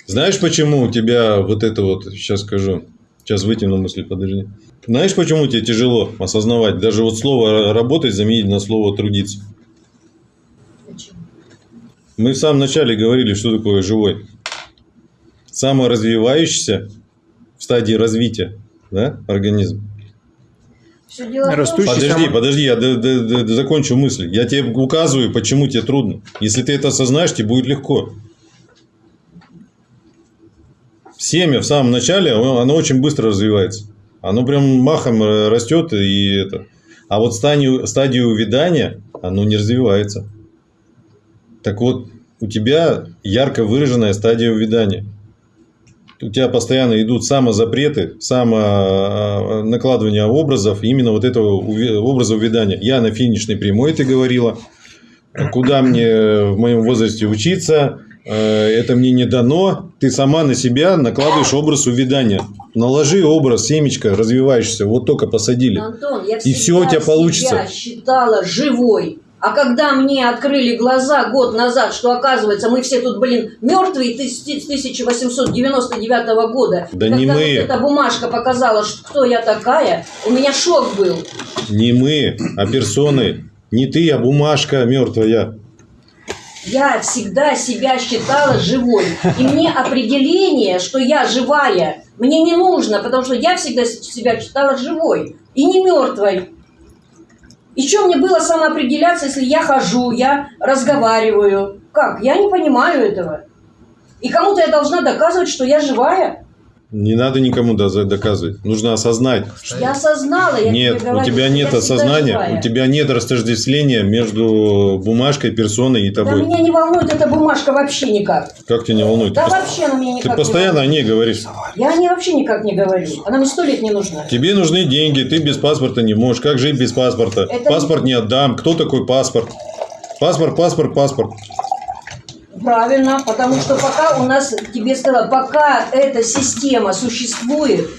Знаешь, почему у тебя вот это вот, сейчас скажу, сейчас вытяну мысли, подожди. Знаешь, почему тебе тяжело осознавать, даже вот слово работать заменить на слово трудиться? Мы в самом начале говорили, что такое живой. Саморазвивающийся в стадии развития да, организм. Растущий Подожди, само- подожди, я д- д- д- д- закончу мысль. Я тебе указываю, почему тебе трудно. Если ты это осознаешь, тебе будет легко. Семя в самом начале, оно оно очень быстро развивается. Оно прям махом э, растет и это. А вот стадию, стадию увядания, оно не развивается. Так вот, у тебя ярко выраженная стадия увядания. У тебя постоянно идут самозапреты, само накладывание образов, именно вот этого образа увядания. Я на финишной прямой, ты говорила, куда мне в моем возрасте учиться, э, это мне не дано. Ты сама на себя накладываешь образ увядания. Наложи образ, семечко, развиваешься, вот только посадили. Антон, я И всё у тебя получится. себя считала живой. А когда мне открыли глаза год назад, что оказывается мы все тут, блин, мертвые с 1899 года. Да и не когда мы. вот эта бумажка показала, что кто я такая, у меня шок был. Не мы, а персоны. Не ты, а бумажка мертвая. Я всегда себя считала живой. И мне определение, что я живая, мне не нужно, потому что я всегда себя считала живой и не мертвой. И что мне было самоопределяться, если я хожу, я разговариваю? Как? Я не понимаю этого. И кому-то я должна доказывать, что я живая? Не надо никому доказывать. Нужно осознать. Я осознала, я Нет, тебе у говорю, тебя что нет осознания, живая. у тебя нет растождествления между бумажкой, персоной и Да тобой. меня не волнует эта бумажка вообще никак. Как тебя не волнует? Да Ты, вообще она меня ты никак не постоянно о волнует. ней говоришь. Я о ней вообще никак не говорю. Она мне сто лет не нужна. Тебе нужны деньги, ты без паспорта не можешь. Как жить без паспорта? Это Паспорт не отдам. Кто такой паспорт? Паспорт, паспорт, паспорт. Правильно, потому что пока у нас, тебе сказала, пока эта система существует,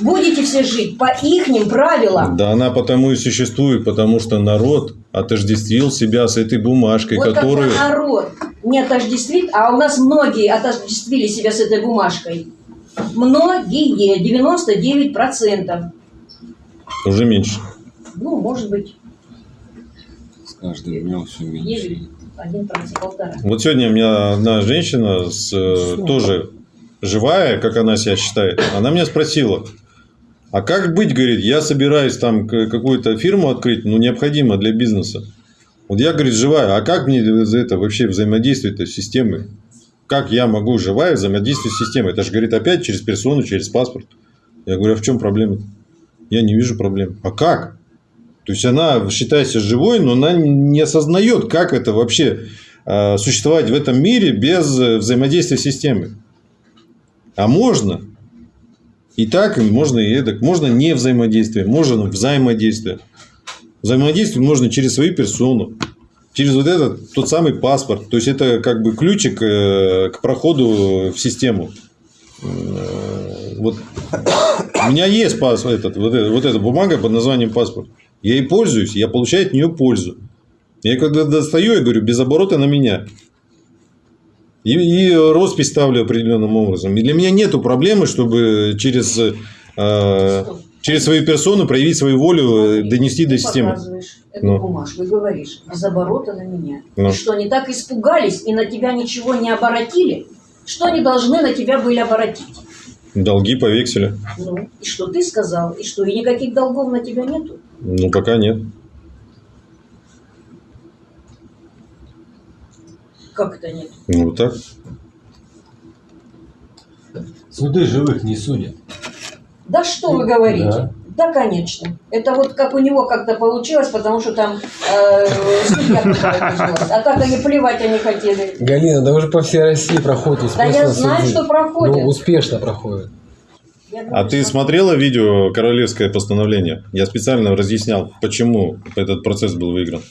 будете все жить по ихним правилам. Да она потому и существует, потому что народ отождествил себя с этой бумажкой, вот которую... народ не отождествит, а у нас многие отождествили себя с этой бумажкой. Многие, 99%. Уже меньше. Ну, может быть, С каждым днем все меньше. 9, 1%, полтора. Вот сегодня у меня одна женщина с, э, тоже живая, как она себя считает, она меня спросила, а как быть, говорит, я собираюсь там какую-то фирму открыть, ну, необходимо для бизнеса. Вот я, говорит, живая, а как мне за это вообще взаимодействовать с системой? Как я могу живая взаимодействовать с системой? Это же, говорит, опять через персону, через паспорт. Я говорю, а в чем проблема? Я не вижу проблем. А как? То есть она считается живой, но она не осознает, как это вообще э, существовать в этом мире без взаимодействия с системой. А можно. И так, и можно и эдак. Можно не взаимодействие, можно взаимодействие. Взаимодействовать можно через свою персону, через вот этот тот самый паспорт. То есть это как бы ключик э, к проходу в систему. Э, Вот у меня есть пас, этот, вот, эта, вот эта бумага под названием паспорт. Я ей пользуюсь, я получаю от нее пользу. Я когда достаю, я говорю, без оборота на меня. И, и роспись ставлю определенным образом. И для меня нету проблемы, чтобы через, э, через свою персону проявить свою волю, э, донести Ты до системы. эту Ну. бумажку и говоришь, без оборота на меня. Ну. И что, они так испугались и на тебя ничего не оборотили? Что они должны на тебя были оборотить? Долги по векселю. Ну, и что ты сказал? И что, и никаких долгов на тебя нету? Ну, пока нет. Как это нет? Ну, вот так. Суды живых не судят. Да что вы говорите? Да. Да, конечно. Это вот как у него как-то получилось, потому что там э, судья. А так они плевать они хотели. Галина, да уже по всей России проходит Да успешно я знаю, суды. что проходит. Ну, успешно проходит. Я А ты что- смотрела видео «Королевское постановление»? Я специально разъяснял, почему этот процесс был выигран.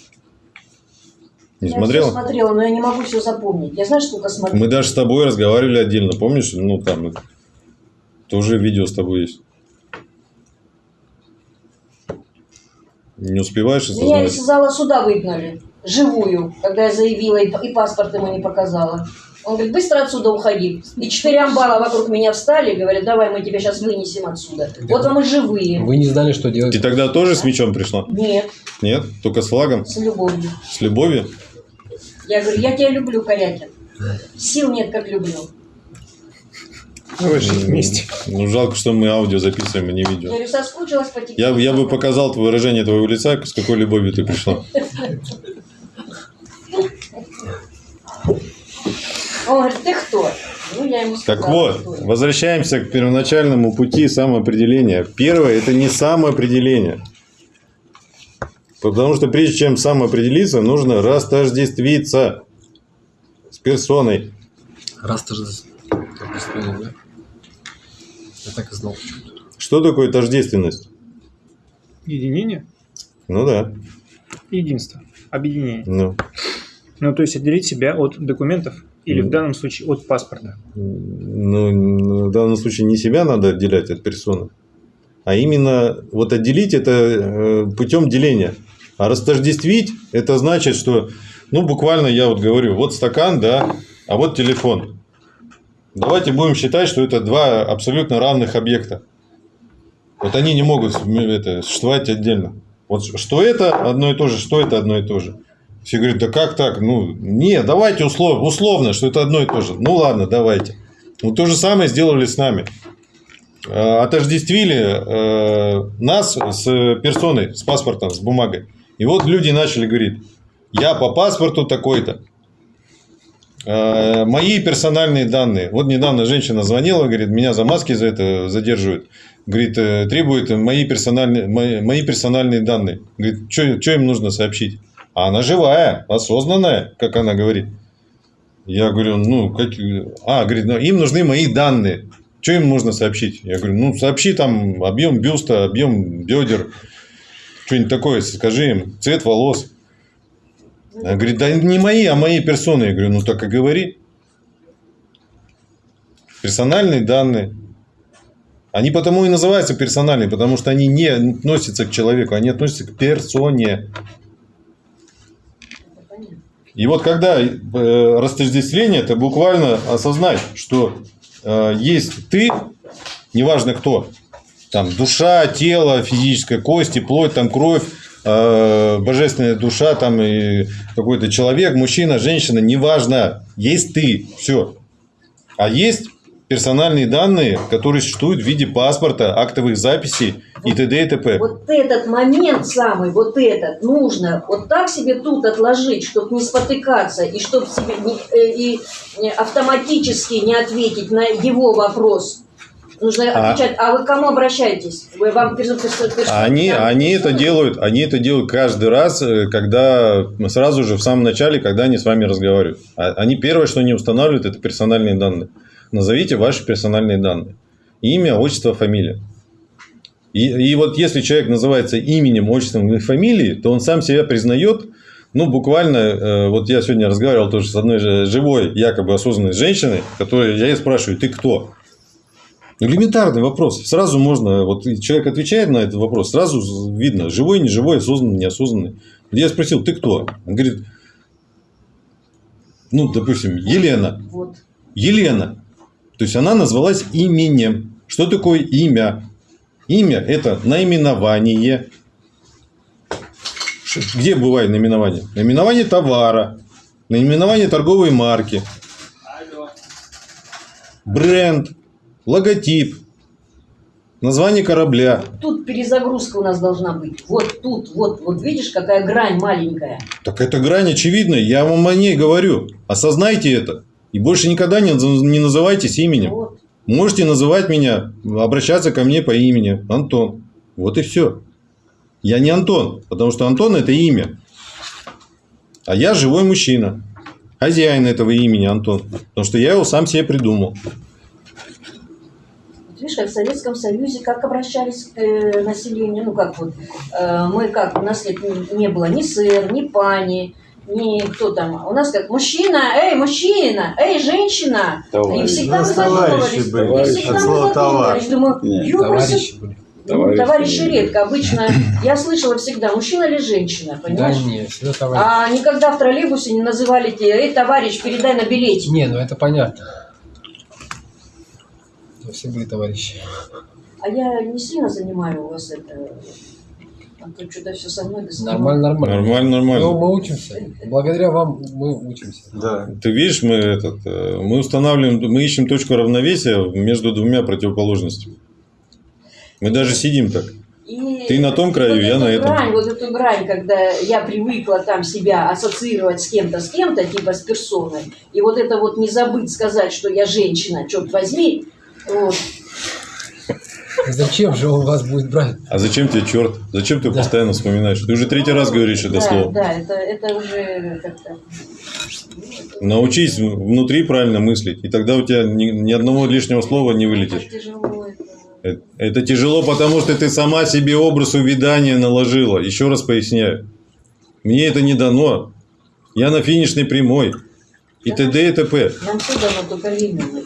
Не Я смотрела? всё смотрела, но я не могу все запомнить. Я знаешь, сколько смотрела? Мы даже с тобой разговаривали отдельно, помнишь? Ну, там тоже видео с тобой есть. Не успеваешь Меня из зала суда выгнали. Живую, когда я заявила и паспорт ему не показала. Он говорит, быстро отсюда уходи. И четыре амбала вокруг меня встали и говорят, давай мы тебя сейчас вынесем отсюда. Вот вам и живые. Вы не знали, что делать. Ты тогда тоже с мечом пришла? Нет, Нет? Только с флагом? с любовью. С любовью? Я говорю, я тебя люблю, Корякин. Сил нет, как люблю. Давай жить вместе. Ну, жалко, что мы аудио записываем, а не Я видео. говорю, соскучилась по тебе. Я, я бы показал выражение твоего лица, с какой любовью ты пришла. [LAUGHS] Он говорит, ты кто? Ну, я ему сказала, Так вот, кто возвращаемся к первоначальному пути самоопределения. Первое – это не самоопределение. Потому что прежде чем самоопределиться, нужно растождествиться с персоной. Объяснили, да? Я так и знал. Что такое тождественность? Единение, Ну да. единство, объединение. Ну, Ну, то есть отделить себя от документов или в данном случае от паспорта. ну, в данном случае не себя надо отделять от персоны, а именно вот отделить это э, путем деления. А растождествить это значит, что, ну, буквально я вот говорю, вот стакан, да, а вот телефон. Давайте будем считать, что это два абсолютно равных объекта. Вот они не могут это, существовать отдельно. Вот что это одно и то же, что это одно и то же. Все говорят, да как так? Ну, не, давайте услов, условно, что это одно и то же. Ну ладно, давайте. Вот то же самое сделали с нами. Э, Отождествили э, нас с персоной, с паспортом, с бумагой. И вот люди начали говорить, я по паспорту такой-то. Э, Мои персональные данные. Вот недавно женщина звонила, говорит, меня за маски за это задерживают. Говорит, требует мои персональные, мои, мои персональные данные. Говорит, что им нужно сообщить? А она живая, осознанная, как она говорит. Я говорю, ну, как... А, говорит, ну, им нужны мои данные. Что им нужно сообщить? Я говорю, ну, сообщи там объем бюста, объем бедер. Что-нибудь такое, скажи им. Цвет волос. Она говорит, да не мои, а мои персоны. Я говорю, ну, так и говори. Персональные данные. Они потому и называются персональные, потому что они не относятся к человеку, они относятся к персоне. И вот когда э, растождествление, это буквально осознать, что э, есть ты, неважно кто, там душа, тело, физическая кости, плоть, там кровь, э, божественная душа, там и какой-то человек, мужчина, женщина, неважно, есть ты, все. А есть персональные данные, которые существуют в виде паспорта, актовых записей и т.д. и т.п. Вот этот момент самый, вот этот, нужно вот так себе тут отложить, чтобы не спотыкаться, и чтобы себе не- э, и автоматически не ответить на его вопрос. Нужно А- отвечать, а вы к кому обращаетесь? Вы вам Они, они это делают, они это делают каждый раз, э, когда сразу же в самом начале, когда они с вами разговаривают. А- Они первое, что они устанавливают, это персональные данные. Назовите ваши персональные данные. Имя, отчество, фамилия. И, и вот если человек называется именем, отчеством и фамилией, то он сам себя признает, ну, буквально, э, вот я сегодня разговаривал тоже с одной живой, якобы осознанной женщиной, которой я ей спрашиваю, ты кто? Элементарный вопрос. Сразу можно, вот человек отвечает на этот вопрос, сразу видно, живой, не живой, осознанный, неосознанный. Я спросил, ты кто? Он говорит, ну, допустим, Елена. Вот. Елена. То есть она назвалась именем. Что такое имя? Имя – это наименование. Где бывает наименование? Наименование товара, наименование торговой марки, бренд, логотип, название корабля. Тут перезагрузка у нас должна быть. Вот тут, вот, вот видишь, какая грань маленькая. Так эта грань очевидная, я вам о ней говорю. Осознайте это. И больше никогда не, не называйтесь именем. Вот. Можете называть меня, обращаться ко мне по имени Антон. Вот и все. Я не Антон, потому что Антон это имя. А я живой мужчина. Хозяин этого имени Антон. Потому что я его сам себе придумал. Видишь, как в Советском Союзе, как обращались к э, населению, ну как вот, э, мы как, у нас не, не было ни сэр, ни пани, ни кто там, у нас как мужчина, эй, мужчина, эй, женщина, и Товарищ. всегда Ну, мы товарищи задумывались, были. и всегда мы задумывались, думаю, Нет, товарищи были. Товарищи товарищи редко, обычно, я слышала всегда, мужчина или женщина, Да понимаешь? нет, всегда товарищи. А никогда в троллейбусе не называли тебя, эй, товарищ, передай на билете. Не, ну это понятно. Но Все были товарищи. А я не сильно занимаю у вас это, а то что-то все со мной доставало. Нормально, нормально. Нормально, Ну, нормально. мы учимся. Благодаря вам мы учимся. Да. Ты видишь, мы, этот, э, мы устанавливаем, мы ищем точку равновесия между двумя противоположностями. Мы даже сидим так. И Ты на том краю, вот я на этом. Грань, вот эту грань, когда я привыкла там себя ассоциировать с кем-то, с кем-то, типа с персоной, и вот это вот не забыть сказать, что я женщина, черт возьми, вот. Зачем же он вас будет брать? А зачем тебе черт? Зачем ты Да. постоянно вспоминаешь? Ты уже третий раз говоришь это да, слово. Да, это, это уже как-то... Научись внутри правильно мыслить, и тогда у тебя ни, ни одного лишнего слова не Это вылетит. ж тяжело, это... Это, это тяжело, потому что ты сама себе образ увядания наложила. Еще раз поясняю. Мне это не дано. Я на финишной прямой. И т.д. и т.п. Нам все дано только это делать.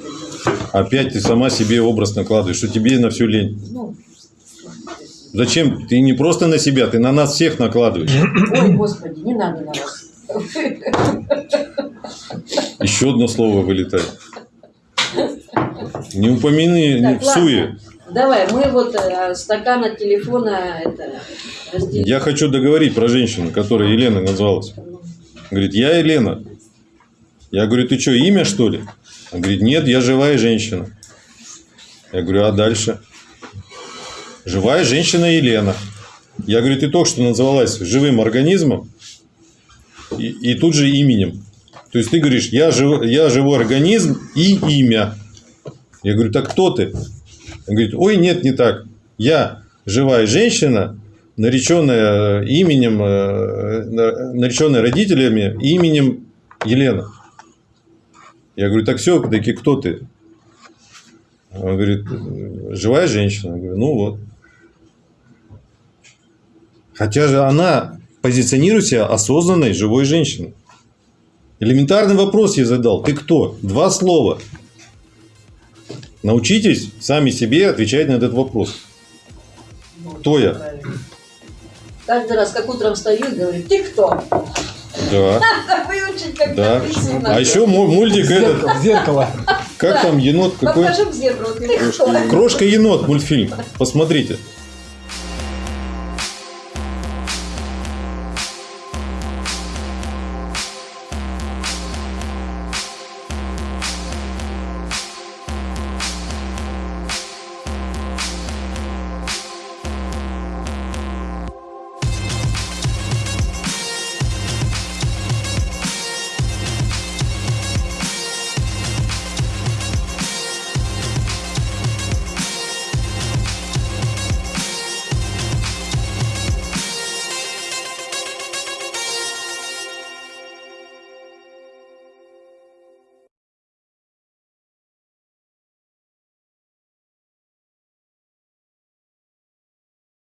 Опять ты сама себе образ накладываешь, что тебе на всю лень. Ну, Зачем? Ты не просто на себя, ты на нас всех накладываешь. ой, господи, не надо на вас. Еще одно слово вылетает. Не упомяни, не Так, ладно. псуе. Давай, мы вот э, стакан от телефона это разделим. Я хочу договорить про женщину, которая Елена назвалась. Говорит, я Елена. Я говорю, ты что, имя что ли? Он говорит, нет, я живая женщина. Я говорю, а дальше? Живая женщина Елена. Я говорю, ты только что называлась живым организмом и, и тут же именем. То есть ты говоришь, я, жив, я живой организм и имя. Я говорю, так кто ты? Он говорит, ой, нет, не так. Я живая женщина, нареченная именем, э, на- нареченная родителями именем Елена. Я говорю, так все, таки кто ты? Он говорит, живая женщина. Я говорю, ну вот. Хотя же она позиционирует себя осознанной живой женщиной. Элементарный вопрос я задал. Ты кто? Два слова. Научитесь сами себе отвечать на этот вопрос. Кто я? Каждый раз, как утром встаю говорю, ты кто? Да, Выучить, как да. А еще му- мультик этот, Зеркало, зеркало. как там енот какой? Покажу в зеркало? Крошка енот мультфильм. Посмотрите.